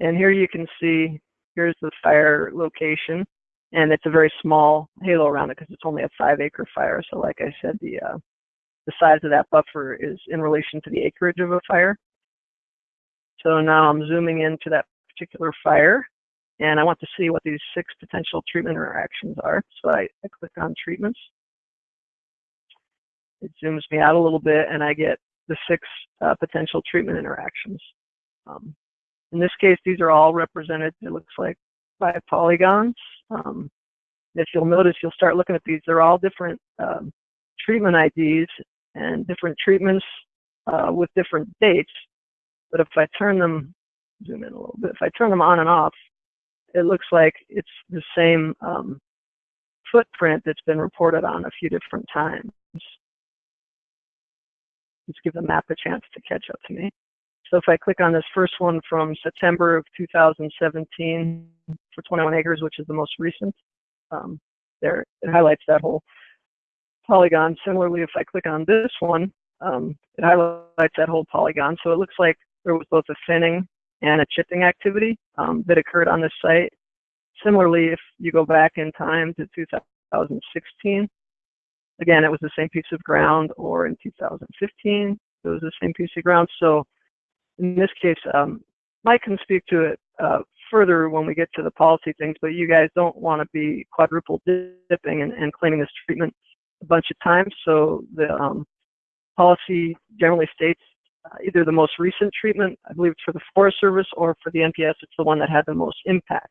And here you can see, here's the fire location. And it's a very small halo around it because it's only a five acre fire. So like I said, the, uh, the size of that buffer is in relation to the acreage of a fire. So now I'm zooming into that particular fire and I want to see what these six potential treatment interactions are. So I, I click on treatments. It zooms me out a little bit and I get the six uh, potential treatment interactions. Um, in this case, these are all represented, it looks like, by polygons. Um, if you'll notice, you'll start looking at these, they're all different um, treatment IDs and different treatments uh, with different dates. But if I turn them, zoom in a little bit, if I turn them on and off, it looks like it's the same um, footprint that's been reported on a few different times. Let's give the map a chance to catch up to me. So if I click on this first one from September of 2017 for 21 acres, which is the most recent, um, there it highlights that whole polygon. Similarly, if I click on this one, um, it highlights that whole polygon. So it looks like there was both a thinning and a chipping activity um, that occurred on this site. Similarly, if you go back in time to 2016, again, it was the same piece of ground, or in 2015, it was the same piece of ground. So in this case, um, Mike can speak to it uh, further when we get to the policy things, but you guys don't want to be quadruple dipping and, and claiming this treatment a bunch of times. So the um, policy generally states uh, either the most recent treatment, I believe it's for the Forest Service, or for the NPS, it's the one that had the most impact.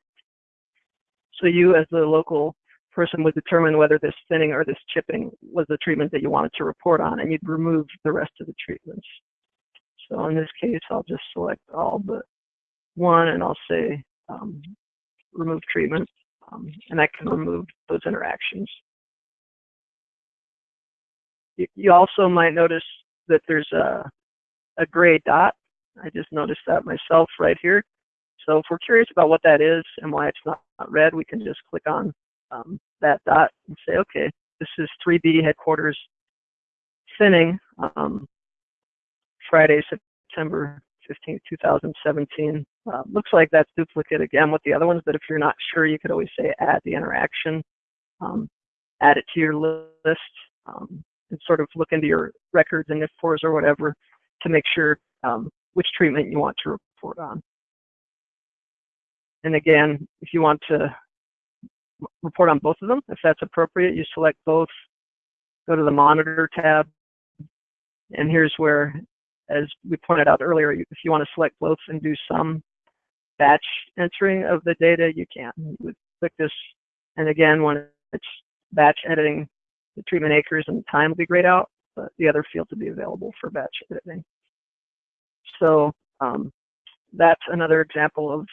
So you, as the local person, would determine whether this thinning or this chipping was the treatment that you wanted to report on, and you'd remove the rest of the treatments. So in this case, I'll just select all but one, and I'll say um, remove treatment, um, and I can remove those interactions. You also might notice that there's a a gray dot. I just noticed that myself right here. So if we're curious about what that is and why it's not, not red, we can just click on um, that dot and say, okay, this is 3B headquarters thinning, um, Friday, September 15, 2017. Uh, looks like that's duplicate again with the other ones, but if you're not sure, you could always say add the interaction, um, add it to your list, um, and sort of look into your records and NFPORS or whatever to make sure um, which treatment you want to report on. And again, if you want to report on both of them, if that's appropriate, you select both, go to the monitor tab, and here's where, as we pointed out earlier, if you want to select both and do some batch entering of the data, you can. You would click this, and again, when it's batch editing, the treatment acres and time will be grayed out but the other fields will be available for batch editing. So um, that's another example of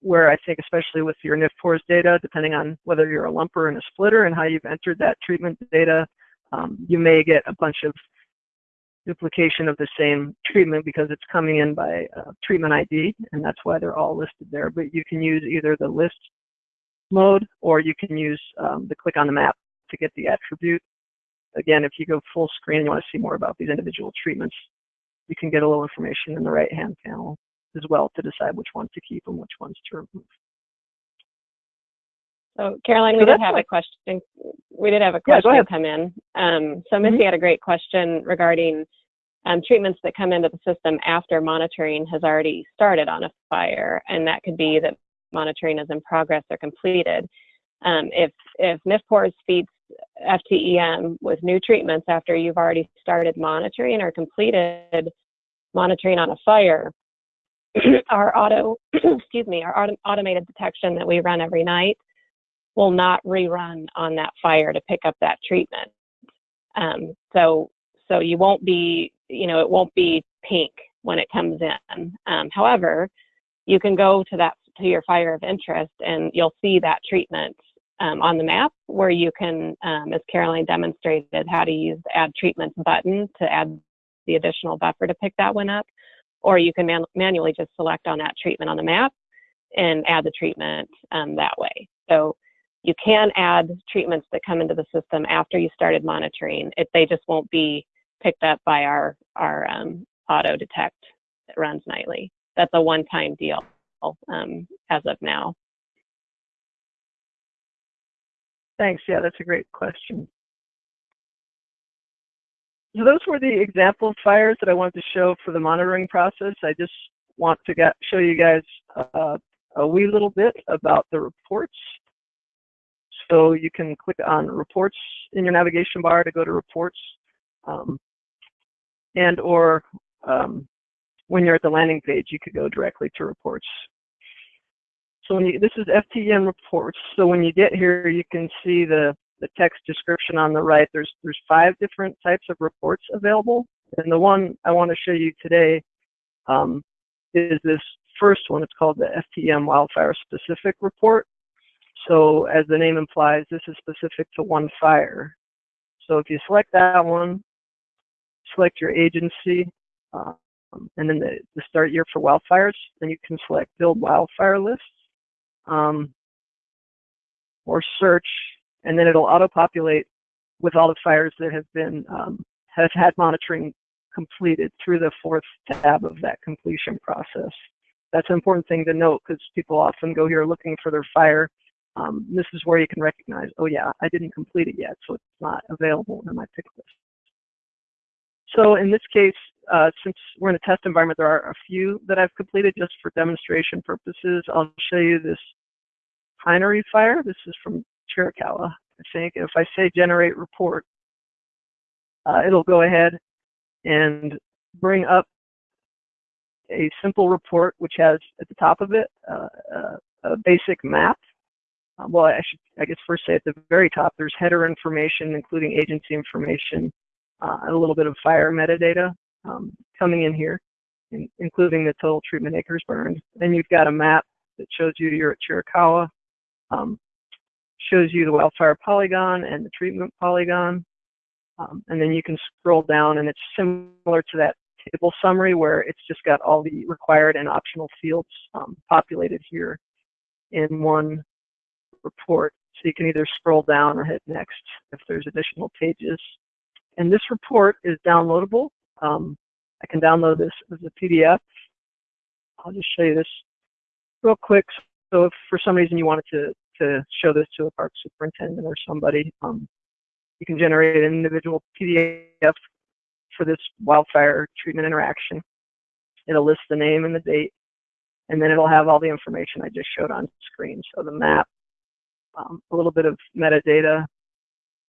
where I think, especially with your NFPORS data, depending on whether you're a lumper and a splitter and how you've entered that treatment data, um, you may get a bunch of duplication of the same treatment because it's coming in by uh, treatment ID, and that's why they're all listed there. But you can use either the list mode or you can use um, the click on the map to get the attribute again, if you go full screen and you want to see more about these individual treatments, you can get a little information in the right-hand panel as well to decide which ones to keep and which ones to remove. So Caroline, we So did have a question. We did have a question ahead. come in. Um, so Missy had a great question regarding um, treatments that come into the system after monitoring has already started on a fire, and that could be that monitoring is in progress or completed. Um, if if NFPORS feeds FTEM with new treatments after you've already started monitoring or completed monitoring on a fire, our auto, excuse me, our auto, automated detection that we run every night will not rerun on that fire to pick up that treatment. Um, so so you won't be you know it won't be pink when it comes in. Um, however, you can go to that to your fire of interest and you'll see that treatment um, on the map where you can, um, as Caroline demonstrated, how to use the add treatments button to add the additional buffer to pick that one up. Or you can man manually just select on that treatment on the map and add the treatment um, that way. So you can add treatments that come into the system after you started monitoring. It, they just won't be picked up by our, our um, auto detect that runs nightly. That's a one-time deal um, as of now. Thanks. Yeah, that's a great question. So those were the example fires that I wanted to show for the monitoring process. I just want to get, show you guys uh, a wee little bit about the reports. So you can click on reports in your navigation bar to go to reports um, and or um, when you're at the landing page, you could go directly to reports. So when you, this is FTEM reports. So when you get here, you can see the, the text description on the right. There's, there's five different types of reports available. And the one I want to show you today um, is this first one. It's called the FTEM wildfire specific report. So as the name implies, this is specific to one fire. So if you select that one, select your agency, um, and then the, the, start year for wildfires, then you can select build wildfire lists um, or search, and then it'll auto-populate with all the fires that have been um, have had monitoring completed through the fourth tab of that completion process. That's an important thing to note because people often go here looking for their fire. Um, this is where you can recognize, oh yeah, I didn't complete it yet, so it's not available in my pick list. So in this case, uh, since we're in a test environment, there are a few that I've completed just for demonstration purposes. I'll show you this Pinery fire. This is from Chiricahua, I think. If I say generate report, uh, it'll go ahead and bring up a simple report which has at the top of it uh, uh a basic map. Uh, well, I should, I guess first say at the very top, there's header information, including agency information, uh, a little bit of fire metadata um, coming in here, in, including the total treatment acres burned. Then you've got a map that shows you you're at Chiricahua, um, shows you the wildfire polygon and the treatment polygon. Um, and then you can scroll down and it's similar to that table summary where it's just got all the required and optional fields um, populated here in one report. So you can either scroll down or hit next if there's additional pages. And this report is downloadable. Um, I can download this as a PDF. I'll just show you this real quick. So if for some reason you wanted to, to show this to a park superintendent or somebody, um, you can generate an individual PDF for this wildfire treatment interaction. It'll list the name and the date, and then it'll have all the information I just showed on screen. So the map, um, a little bit of metadata,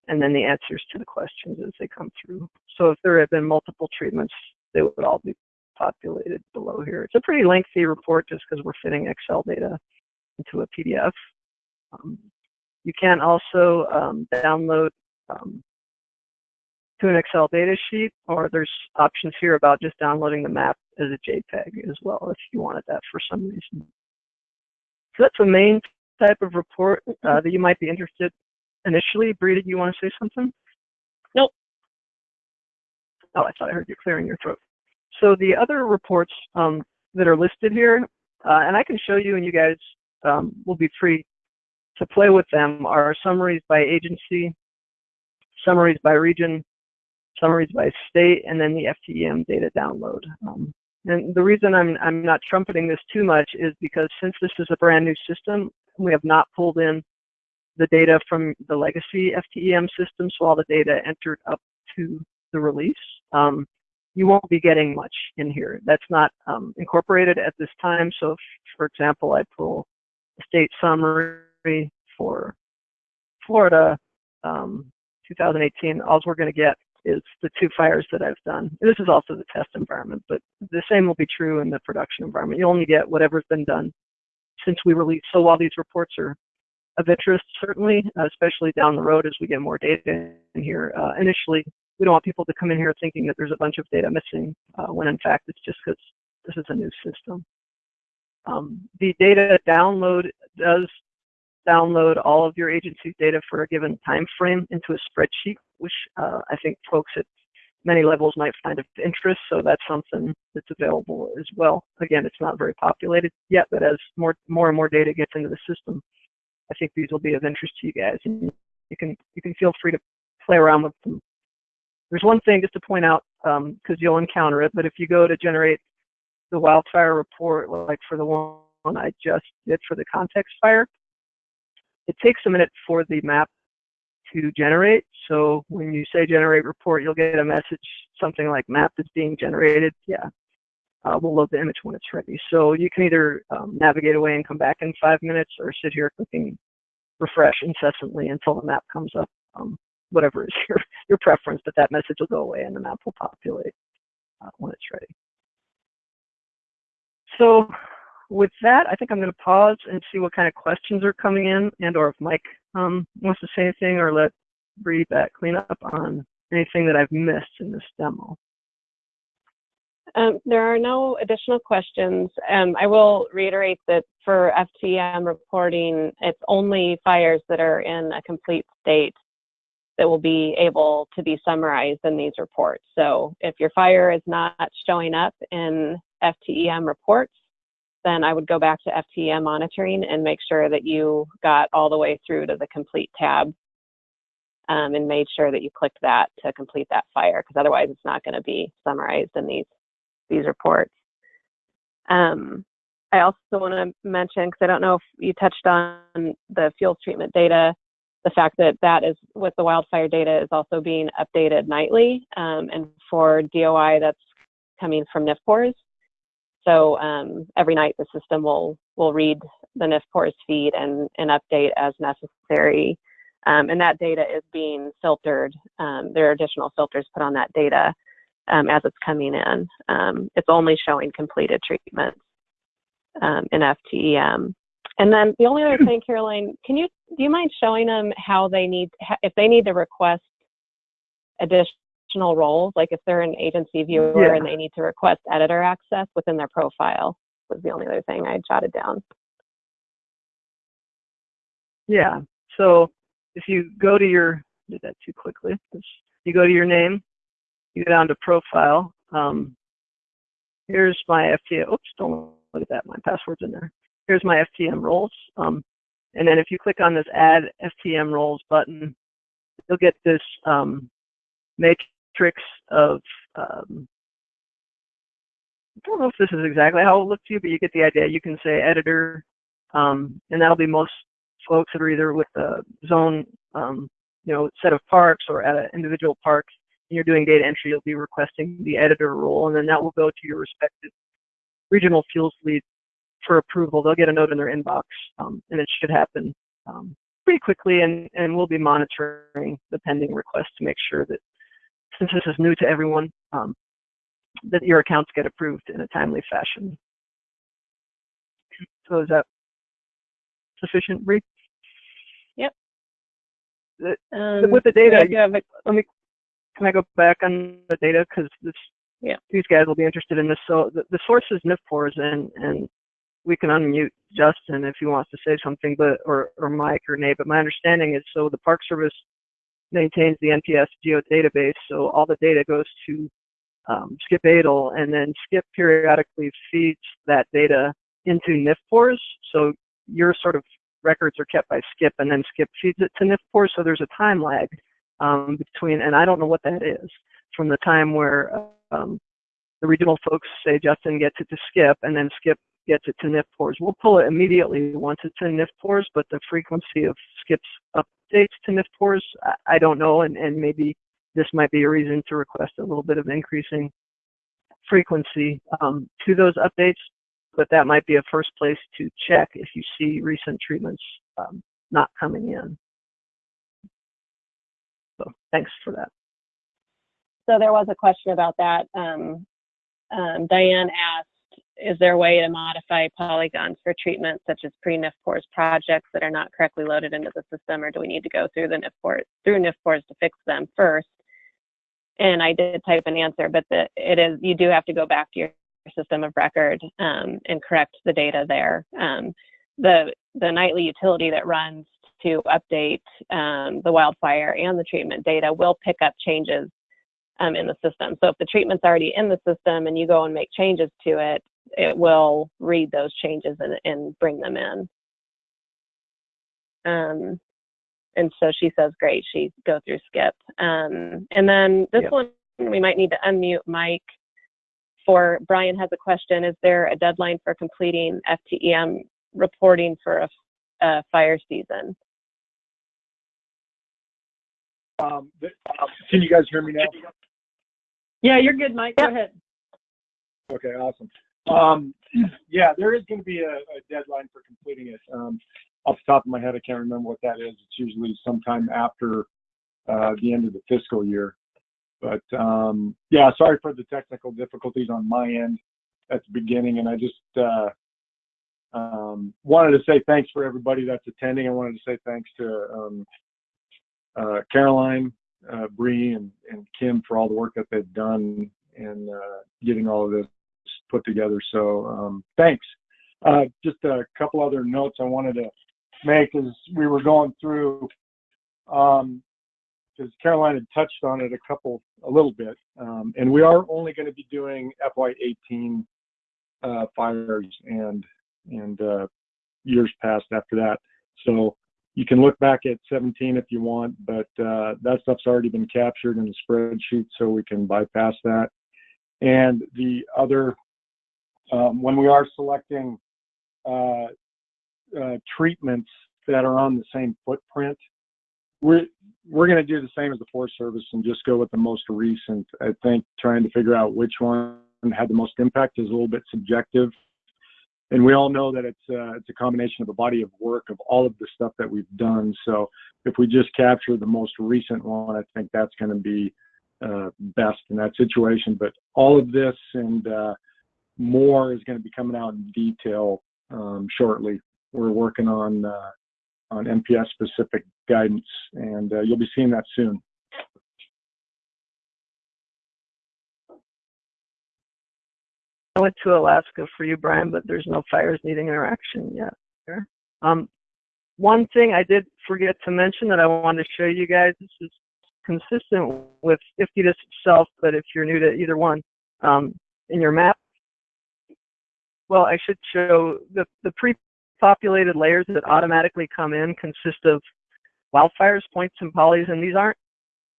and then the answers to the questions as they come through. So if there have been multiple treatments, they would all be populated below here. It's a pretty lengthy report just because we're fitting Excel data into a PDF. Um, you can also um, download um, to an Excel data sheet, or there's options here about just downloading the map as a JPEG as well if you wanted that for some reason. So that's the main type of report uh, that you might be interested initially. Bree, did you want to say something? Nope. Oh, I thought I heard you clearing your throat. So the other reports um, that are listed here, uh, and I can show you and you guys um, will be free to play with them, are summaries by agency, summaries by region, summaries by state, and then the FTEM data download. Um, and the reason I'm, I'm not trumpeting this too much is because since this is a brand new system, we have not pulled in the data from the legacy FTEM system, so all the data entered up to the release. Um, you won't be getting much in here. That's not um, incorporated at this time. So if, for example, I pull a state summary for Florida um, 2018, all we're going to get is the two fires that I've done. This is also the test environment, but the same will be true in the production environment. You only get whatever's been done since we released. So while these reports are of interest, certainly, uh, especially down the road as we get more data in here. Uh, initially, we don't want people to come in here thinking that there's a bunch of data missing, uh, when in fact it's just because this is a new system. Um, the data download does download all of your agency's data for a given time frame into a spreadsheet, which uh, I think folks at many levels might find of interest. So that's something that's available as well. Again, it's not very populated yet, but as more more and more data gets into the system, I think these will be of interest to you guys, and you can you can feel free to play around with them. There's one thing just to point out because um, you'll encounter it, but if you go to generate the wildfire report, like for the one I just did for the context fire, it takes a minute for the map to generate. So when you say generate report, you'll get a message, something like map is being generated. Yeah, uh, we'll load the image when it's ready. So you can either um, navigate away and come back in five minutes or sit here clicking refresh incessantly until the map comes up, um, whatever is your, your preference, but that message will go away and the map will populate uh, when it's ready. So with that, I think I'm going to pause and see what kind of questions are coming in and or if Mike um, wants to say anything or let Bree back clean up on anything that I've missed in this demo. Um, there are no additional questions. Um, I will reiterate that for FTM reporting, it's only fires that are in a complete state that will be able to be summarized in these reports. So if your fire is not showing up in FTEM reports, then I would go back to FTEM monitoring and make sure that you got all the way through to the complete tab um, and made sure that you clicked that to complete that fire because otherwise it's not going to be summarized in these these reports. Um, I also want to mention because I don't know if you touched on the fuel treatment data, the fact that that is with the wildfire data is also being updated nightly, um, and for DOI that's coming from NFPORS. So um, every night the system will will read the NFPORS feed and, and update as necessary. Um, and that data is being filtered. Um, there are additional filters put on that data um, as it's coming in. Um, it's only showing completed treatments um, in FTEM. And then the only other thing, Caroline, can you do you mind showing them how they need if they need to request additional roles, like if they're an agency viewer Yeah. and they need to request editor access within their profile, was the only other thing I jotted down. Yeah. So if you go to your, did that too quickly. You go to your name, you go down to profile. Um, here's my FTM. Oops, don't look at that. My password's in there. Here's my FTM roles. Um, and then if you click on this add FTM roles button, you'll get this um, matrix of, um, I don't know if this is exactly how it looks to you, but you get the idea. You can say editor, um, and that'll be most folks that are either with the zone, um, you know, set of parks or at an individual park, you're doing data entry, you'll be requesting the editor role, and then that will go to your respective regional fuels lead for approval. They'll get a note in their inbox, um, and it should happen um, pretty quickly, and, and we'll be monitoring the pending request to make sure that since this is new to everyone, um, that your accounts get approved in a timely fashion. So is that sufficient, Bree? Yep. The- Um, with the data, do have a- let me, can I go back on the data? Because this, Yeah. these guys will be interested in this. So the, the source is NFPORS, and, and we can unmute Justin if he wants to say something, but or, or Mike or Nate. But my understanding is so the Park Service maintains the NPS geo database, so all the data goes to um, Skip Adel, and then Skip periodically feeds that data into NFPORS. So your sort of records are kept by Skip, and then Skip feeds it to NFPORS. So there's a time lag um, between, and I don't know what that is, from the time where um, the regional folks say Justin gets it to Skip, and then Skip gets it to NFPORS. We'll pull it immediately once it's in NFPORS, but the frequency of Skip's updates to NFPORS, I, I don't know, and, and maybe this might be a reason to request a little bit of increasing frequency um, to those updates, but that might be a first place to check if you see recent treatments um, not coming in. So thanks for that. so there was a question about that. Um, um, Diane asked is there a way to modify polygons for treatment such as pre-NFPORS projects that are not correctly loaded into the system, or do we need to go through the NFPORS through NFPORS to fix them first? And I did type an answer, but the, it is you do have to go back to your system of record um, and correct the data there. Um, the the nightly utility that runs to update um, the wildfire and the treatment data will pick up changes um, in the system. So if the treatment's already in the system and you go and make changes to it, it will read those changes and, and bring them in. Um, and so she says, great, she go through skip. Um, and then this one, we might need to unmute Mike for, Brian has a question, is there a deadline for completing FTEM reporting for a, a fire season? Um, can you guys hear me now? Yeah, you're good, Mike. Go ahead. Okay, awesome. Um, yeah, there is going to be a, a deadline for completing it. Um, off the top of my head, I can't remember what that is. It's usually sometime after uh, the end of the fiscal year. But um, yeah, sorry for the technical difficulties on my end at the beginning, and I just uh, um, wanted to say thanks for everybody that's attending. I wanted to say thanks to um, uh, Caroline, uh, Bree, and, and Kim for all the work that they've done in uh, getting all of this put together. So um, thanks. Uh, just a couple other notes I wanted to make as we were going through, um, because Caroline had touched on it a couple, a little bit, um, and we are only going to be doing FY18 uh, fires and and years past after that. So you can look back at 17 if you want, but uh, that stuff's already been captured in the spreadsheet, so we can bypass that. And the other, um, when we are selecting uh, uh, treatments that are on the same footprint, we're we're going to do the same as the Forest Service and just go with the most recent. I think trying to figure out which one had the most impact is a little bit subjective and we all know that it's uh, it's a combination of a body of work of all of the stuff that we've done. So if we just capture the most recent one, I think that's going to be uh, best in that situation. But all of this and uh, more is going to be coming out in detail um, shortly. We're working on uh, on NPS specific guidance, and uh, you'll be seeing that soon. I went to Alaska for you, Brian, but there's no fires needing interaction yet. Um, one thing I did forget to mention that I wanted to show you guys, this is consistent with IFTDSS itself, but if you're new to either one, um, in your map, well, I should show the, the pre-populated layers that automatically come in consist of wildfires, points, and polys, and these aren't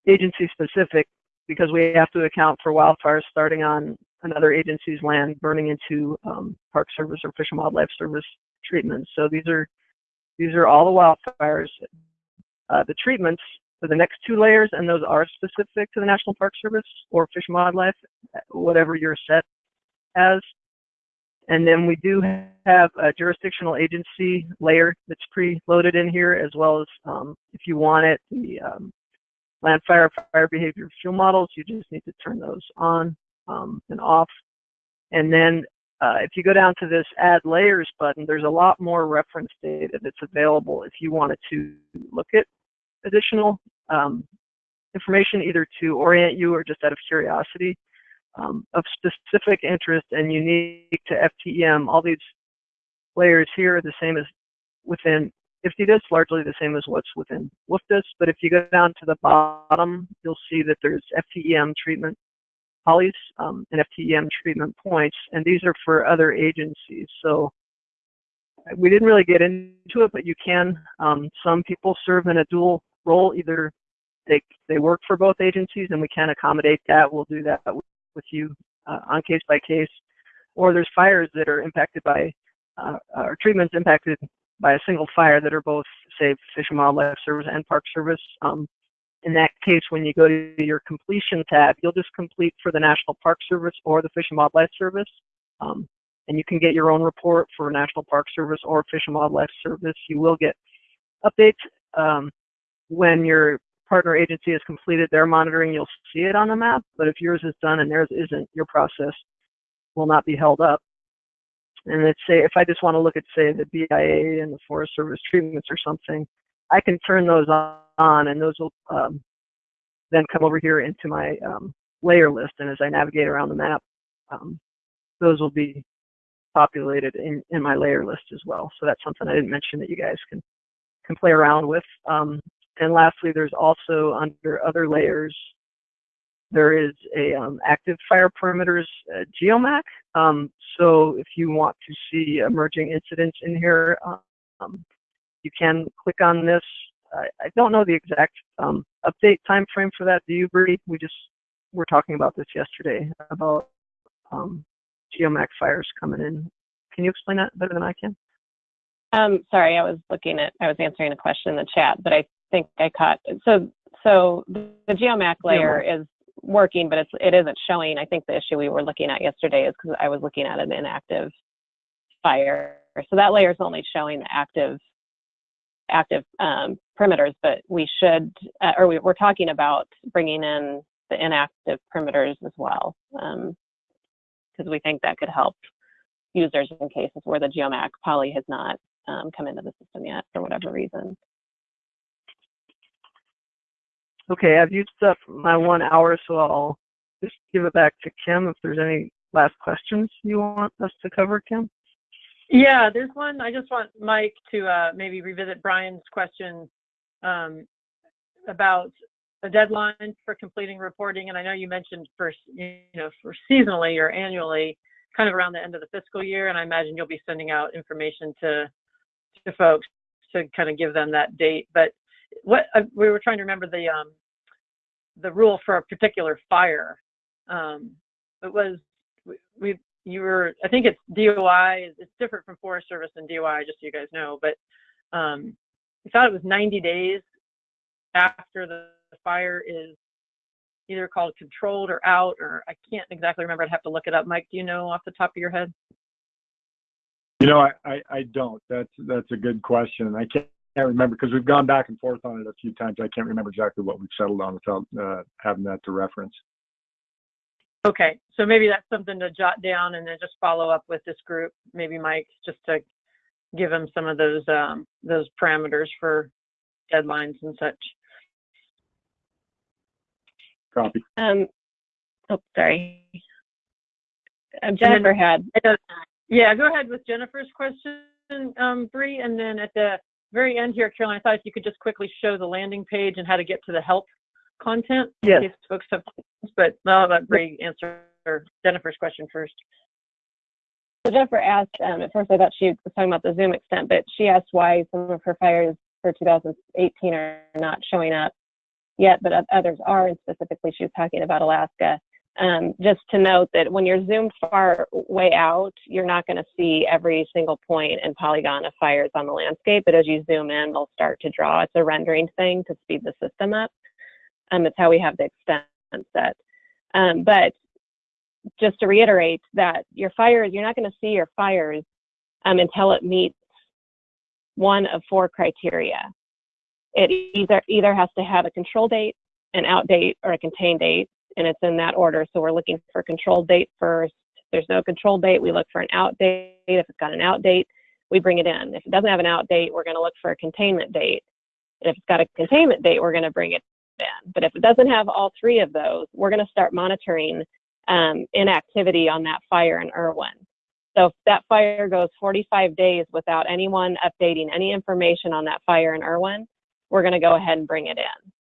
agency specific because we have to account for wildfires starting on another agency's land burning into um, Park Service or Fish and Wildlife Service treatments. So these are these are all the wildfires. Uh, the treatments for the next two layers, and those are specific to the National Park Service or Fish and Wildlife, whatever you're set as. And then we do have a jurisdictional agency layer that's pre-loaded in here, as well as um, if you want it, the um, land fire fire behavior fuel models. You just need to turn those on um, and off. And then uh, if you go down to this add layers button, there's a lot more reference data that's available if you wanted to look at additional um, information either to orient you or just out of curiosity um, of specific interest and unique to FTEM. All these layers here are the same as within IFTDSS, largely the same as what's within WFDSS. But if you go down to the bottom, you'll see that there's FTEM treatment polys um, and FTEM treatment points, and these are for other agencies. So we didn't really get into it, but you can. Um, some people serve in a dual role, either they they work for both agencies, and we can accommodate that. We'll do that with you uh, on case by case. Or there's fires that are impacted by, uh, or treatments impacted by a single fire that are both, say, Fish and Wildlife Service and Park Service. Um, in that case, when you go to your completion tab, you'll just complete for the National Park Service or the Fish and Wildlife Service. Um, and you can get your own report for National Park Service or Fish and Wildlife Service. You will get updates um, when your partner agency has completed their monitoring. You'll see it on the map, but if yours is done and theirs isn't, your process will not be held up. and let's say if I just want to look at say the BIA and the Forest Service treatments or something, I can turn those on, and those will um, then come over here into my um, layer list. And as I navigate around the map, um, those will be populated in, in my layer list as well. So that's something I didn't mention that you guys can can play around with. Um, and lastly, there's also under other layers, there is a um, active fire perimeters uh, GeoMAC. Um, so if you want to see emerging incidents in here, um, you can click on this. I, I don't know the exact um, update time frame for that. Do you, Bree? We just were talking about this yesterday about um, GeoMAC fires coming in. Can you explain that better than I can? Um, sorry, I was looking at, I was answering a question in the chat, but I think I caught. So, so the, the GeoMAC layer is working, but it's it isn't showing. I think the issue we were looking at yesterday is because I was looking at an inactive fire. So that layer is only showing the active active um, perimeters, but we should, uh, or we, are talking about bringing in the inactive perimeters as well, because um, we think that could help users in cases where the GeoMAC poly has not um, come into the system yet for whatever reason. Okay, I've used up my one hour, so I'll just give it back to Kim if there's any last questions you want us to cover, Kim. Yeah, there's one. I just want Mike to uh, maybe revisit Brian's question um, about a deadline for completing reporting. And I know you mentioned for you know for seasonally or annually, kind of around the end of the fiscal year. And I imagine you'll be sending out information to to folks to kind of give them that date. But what uh, we were trying to remember the um, the rule for a particular fire. Um, it was we, we you were I think it's DOI. It's different from Forest Service and DOI, just so you guys know. But um, we thought it was 90 days after the fire is either called controlled or out, or I can't exactly remember. I'd have to look it up. Mike, do you know off the top of your head? You know, I, I, I don't. That's that's a good question. I can't, can't remember because we've gone back and forth on it a few times. I can't remember exactly what we've settled on without uh, having that to reference. Okay, so maybe that's something to jot down and then just follow up with this group, maybe Mike, just to give them some of those um, those parameters for deadlines and such. Copy. Um, oh, sorry. Um, Jennifer had. Yeah, go ahead with Jennifer's question, um, Bree, and then at the very end here, Caroline, I thought if you could just quickly show the landing page and how to get to the help content. Yes. In case folks have questions, but I'll let Bree answer Jennifer's question first. So Jennifer asked, um, at first I thought she was talking about the Zoom extent, but she asked why some of her fires for 2018 are not showing up yet, but others are, and specifically she was talking about Alaska. Um, just to note that when you're zoomed far way out, you're not going to see every single point and polygon of fires on the landscape, but as you zoom in, they'll start to draw. It's a rendering thing to speed the system up. Um, it's how we have the extent set. Um, but just to reiterate that your fires, you're not going to see your fires um, until it meets one of four criteria. It either either has to have a control date, an out date, or a contain date, and it's in that order. So we're looking for control date first. If there's no control date, we look for an out date. If it's got an out date, we bring it in. If it doesn't have an out date, we're going to look for a containment date. And if it's got a containment date, we're going to bring it But if it doesn't have all three of those, we're going to start monitoring um, inactivity on that fire in Irwin. So if that fire goes 45 days without anyone updating any information on that fire in Irwin, we're going to go ahead and bring it in.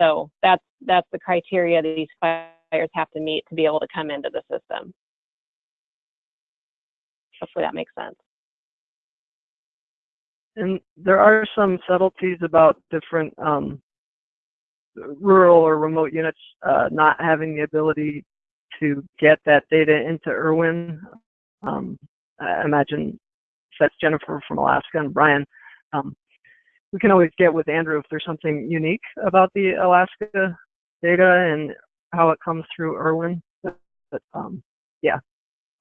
So that's that's the criteria that these fires have to meet to be able to come into the system. Hopefully that makes sense. And there are some subtleties about different um, rural or remote units uh, not having the ability to get that data into Irwin. Um, I imagine that's Jennifer from Alaska and Brian. Um, we can always get with Andrew if there's something unique about the Alaska data and how it comes through Irwin. But, but um, yeah,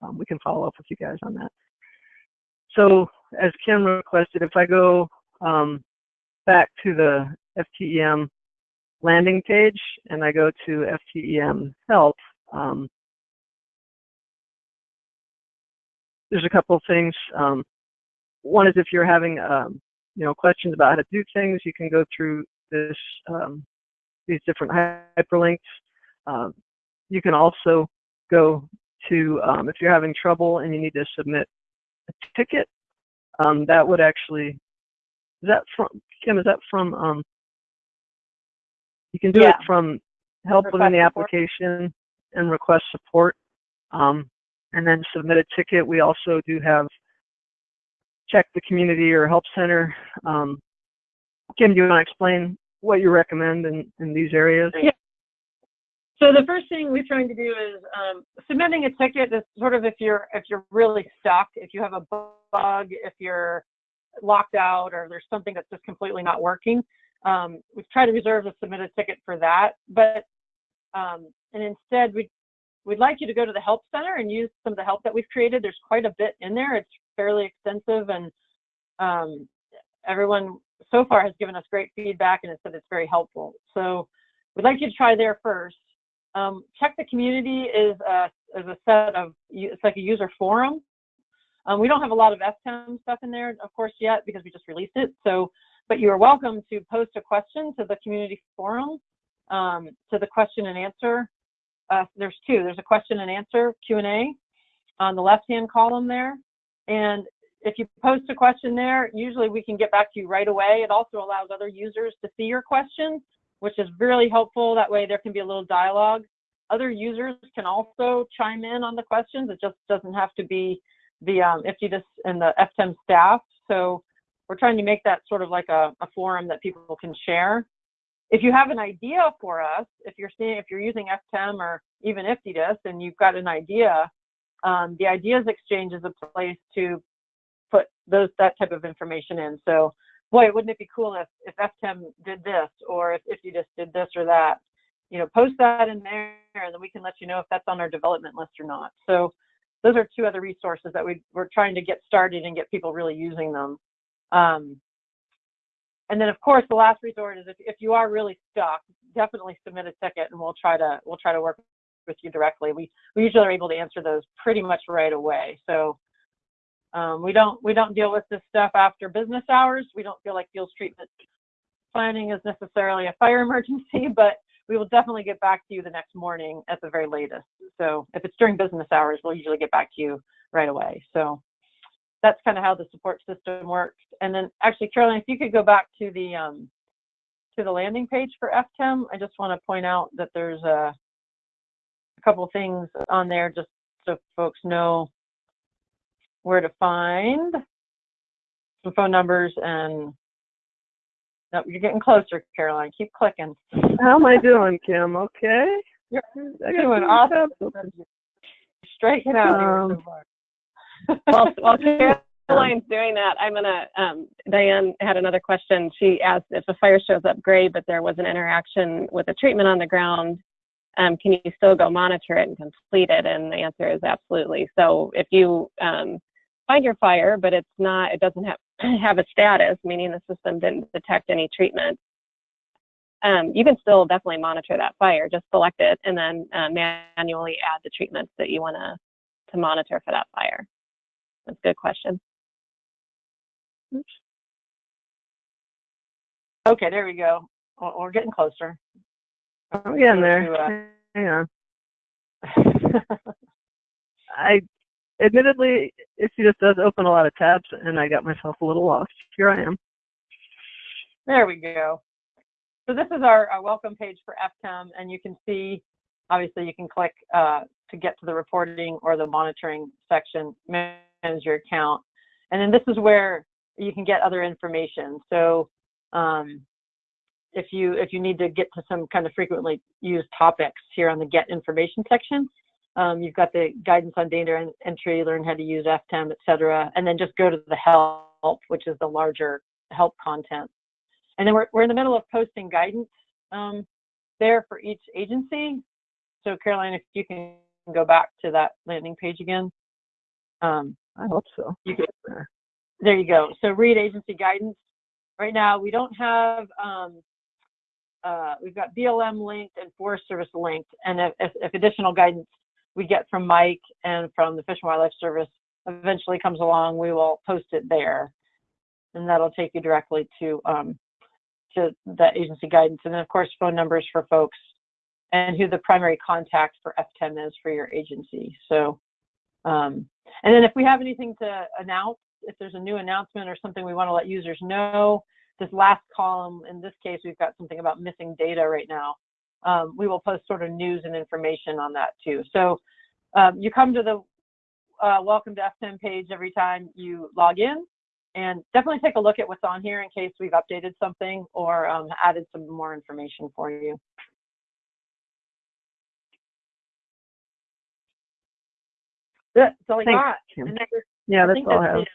um, we can follow up with you guys on that. So as Kim requested, if I go um, back to the FTEM landing page and I go to FTEM help, um, there's a couple of things. Um, one is if you're having, um, you know, questions about how to do things, you can go through this, um, these different hyperlinks. Um, you can also go to, if you're having trouble and you need to submit a ticket, that would actually, is that from, Kim, is that from, you can do Yeah. it from help within the Request support. application and request support. Um, and then submit a ticket. We also do have check the community or help center. Um, Kim, do you want to explain what you recommend in, in these areas? Yeah. So the first thing we're trying to do is um, submitting a ticket is sort of if you're if you're really stuck, if you have a bug, if you're locked out, or there's something that's just completely not working. Um, we try to reserve the submit a ticket for that, but um, and instead we we'd like you to go to the help center and use some of the help that we've created. There's quite a bit in there. It's fairly extensive, and um, everyone so far has given us great feedback and has said it's very helpful. So we'd like you to try there first. Um, check the community is a, is a set of, it's like a user forum. Um, we don't have a lot of FTEM stuff in there, of course, yet because we just released it. So, but you are welcome to post a question to the community forum, um, to the question and answer. Uh, there's two. There's a question and answer Q&A on the left-hand column there. And if you post a question there, usually we can get back to you right away. It also allows other users to see your questions which is really helpful. That way there can be a little dialogue. Other users can also chime in on the questions. It just doesn't have to be the um, IFTDSS and the FTEM staff. So we're trying to make that sort of like a, a forum that people can share. If you have an idea for us, if you're seeing, if you're using FTEM or even IFTDSS and you've got an idea, um, the ideas exchange is a place to put those that type of information in. So boy, wouldn't it be cool if, if FTEM did this or if, you just did this or that? You know, post that in there and then we can let you know if that's on our development list or not. So those are two other resources that we, we're trying to get started and get people really using them. Um, and then of course the last resort is if, if you are really stuck, definitely submit a ticket and we'll try to we'll try to work with you directly. We we usually are able to answer those pretty much right away. So um, we don't we don't deal with this stuff after business hours. We don't feel like fuels treatment planning is necessarily a fire emergency, but we will definitely get back to you the next morning at the very latest. So if it's during business hours, we'll usually get back to you right away. So that's kind of how the support system works. And then actually, Caroline, if you could go back to the um, to the landing page for FTEM, I just want to point out that there's a, a couple things on there just so folks know where to find some phone numbers and no, you're getting closer, Caroline. Keep clicking. How am I doing, Kim? Okay. You're got doing awesome. Striking out Um, so. While, while Caroline's doing that, I'm gonna, um, Diane had another question. She asked if a fire shows up great, but there was an interaction with a treatment on the ground, um, can you still go monitor it and complete it? And the answer is absolutely. So if you, um, find your fire, but it's not, it doesn't have, have a status, meaning the system didn't detect any treatment, um, you can still definitely monitor that fire. Just select it and then uh, manually add the treatments that you want to to monitor for that fire. That's a good question. Okay, there we go. We're we're getting closer. I'm getting To, there. uh, Hang on. I admittedly, if just does open a lot of tabs, and I got myself a little lost. Here I am. There we go. So this is our, our welcome page for FTEM, and you can see, obviously, you can click uh, to get to the reporting or the monitoring section, manage your account. And then this is where you can get other information. So um, if you if you need to get to some kind of frequently used topics here on the get information section, um, you've got the guidance on data en- entry, learn how to use FTEM, et cetera, and then just go to the help, which is the larger help content. And then we're, we're in the middle of posting guidance um, there for each agency. So Caroline, if you can go back to that landing page again. Um, I hope so. you there you go. So read agency guidance. Right now, we don't have, um, uh, we've got BLM linked and Forest Service linked. And if, if, additional guidance we get from Mike and from the Fish and Wildlife Service, eventually comes along, we will post it there. And that'll take you directly to, um, to the agency guidance. And then of course, phone numbers for folks and who the primary contact for FTEM is for your agency. So, um, and then if we have anything to announce, if there's a new announcement or something we want to let users know, this last column, in this case, we've got something about missing data right now. Um, we will post sort of news and information on that too. So um, you come to the uh, welcome to FTEM page every time you log in and definitely take a look at what's on here in case we've updated something or um, added some more information for you. That's all I got. And Yeah, that's all I have.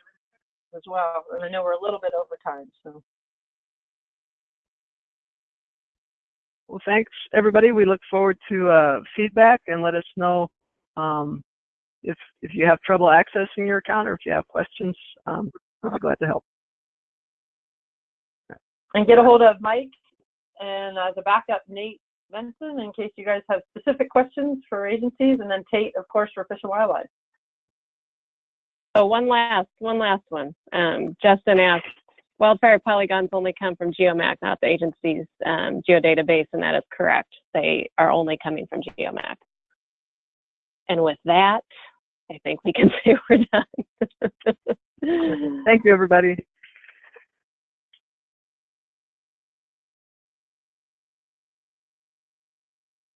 as well. And I know we're a little bit over time, so. Well, thanks, everybody. We look forward to uh, feedback and let us know um, if if you have trouble accessing your account or if you have questions. Um, we'll be glad to help. And get a hold of Mike and as a backup, Nate Benson, in case you guys have specific questions for agencies, and then Tate, of course, for Fish and Wildlife. Oh, one last, one last one. Um, Justin asked, wildfire polygons only come from GeoMAC, not the agency's um, geodatabase, and that is correct. They are only coming from GeoMAC. And with that, I think we can say we're done. Thank you, everybody.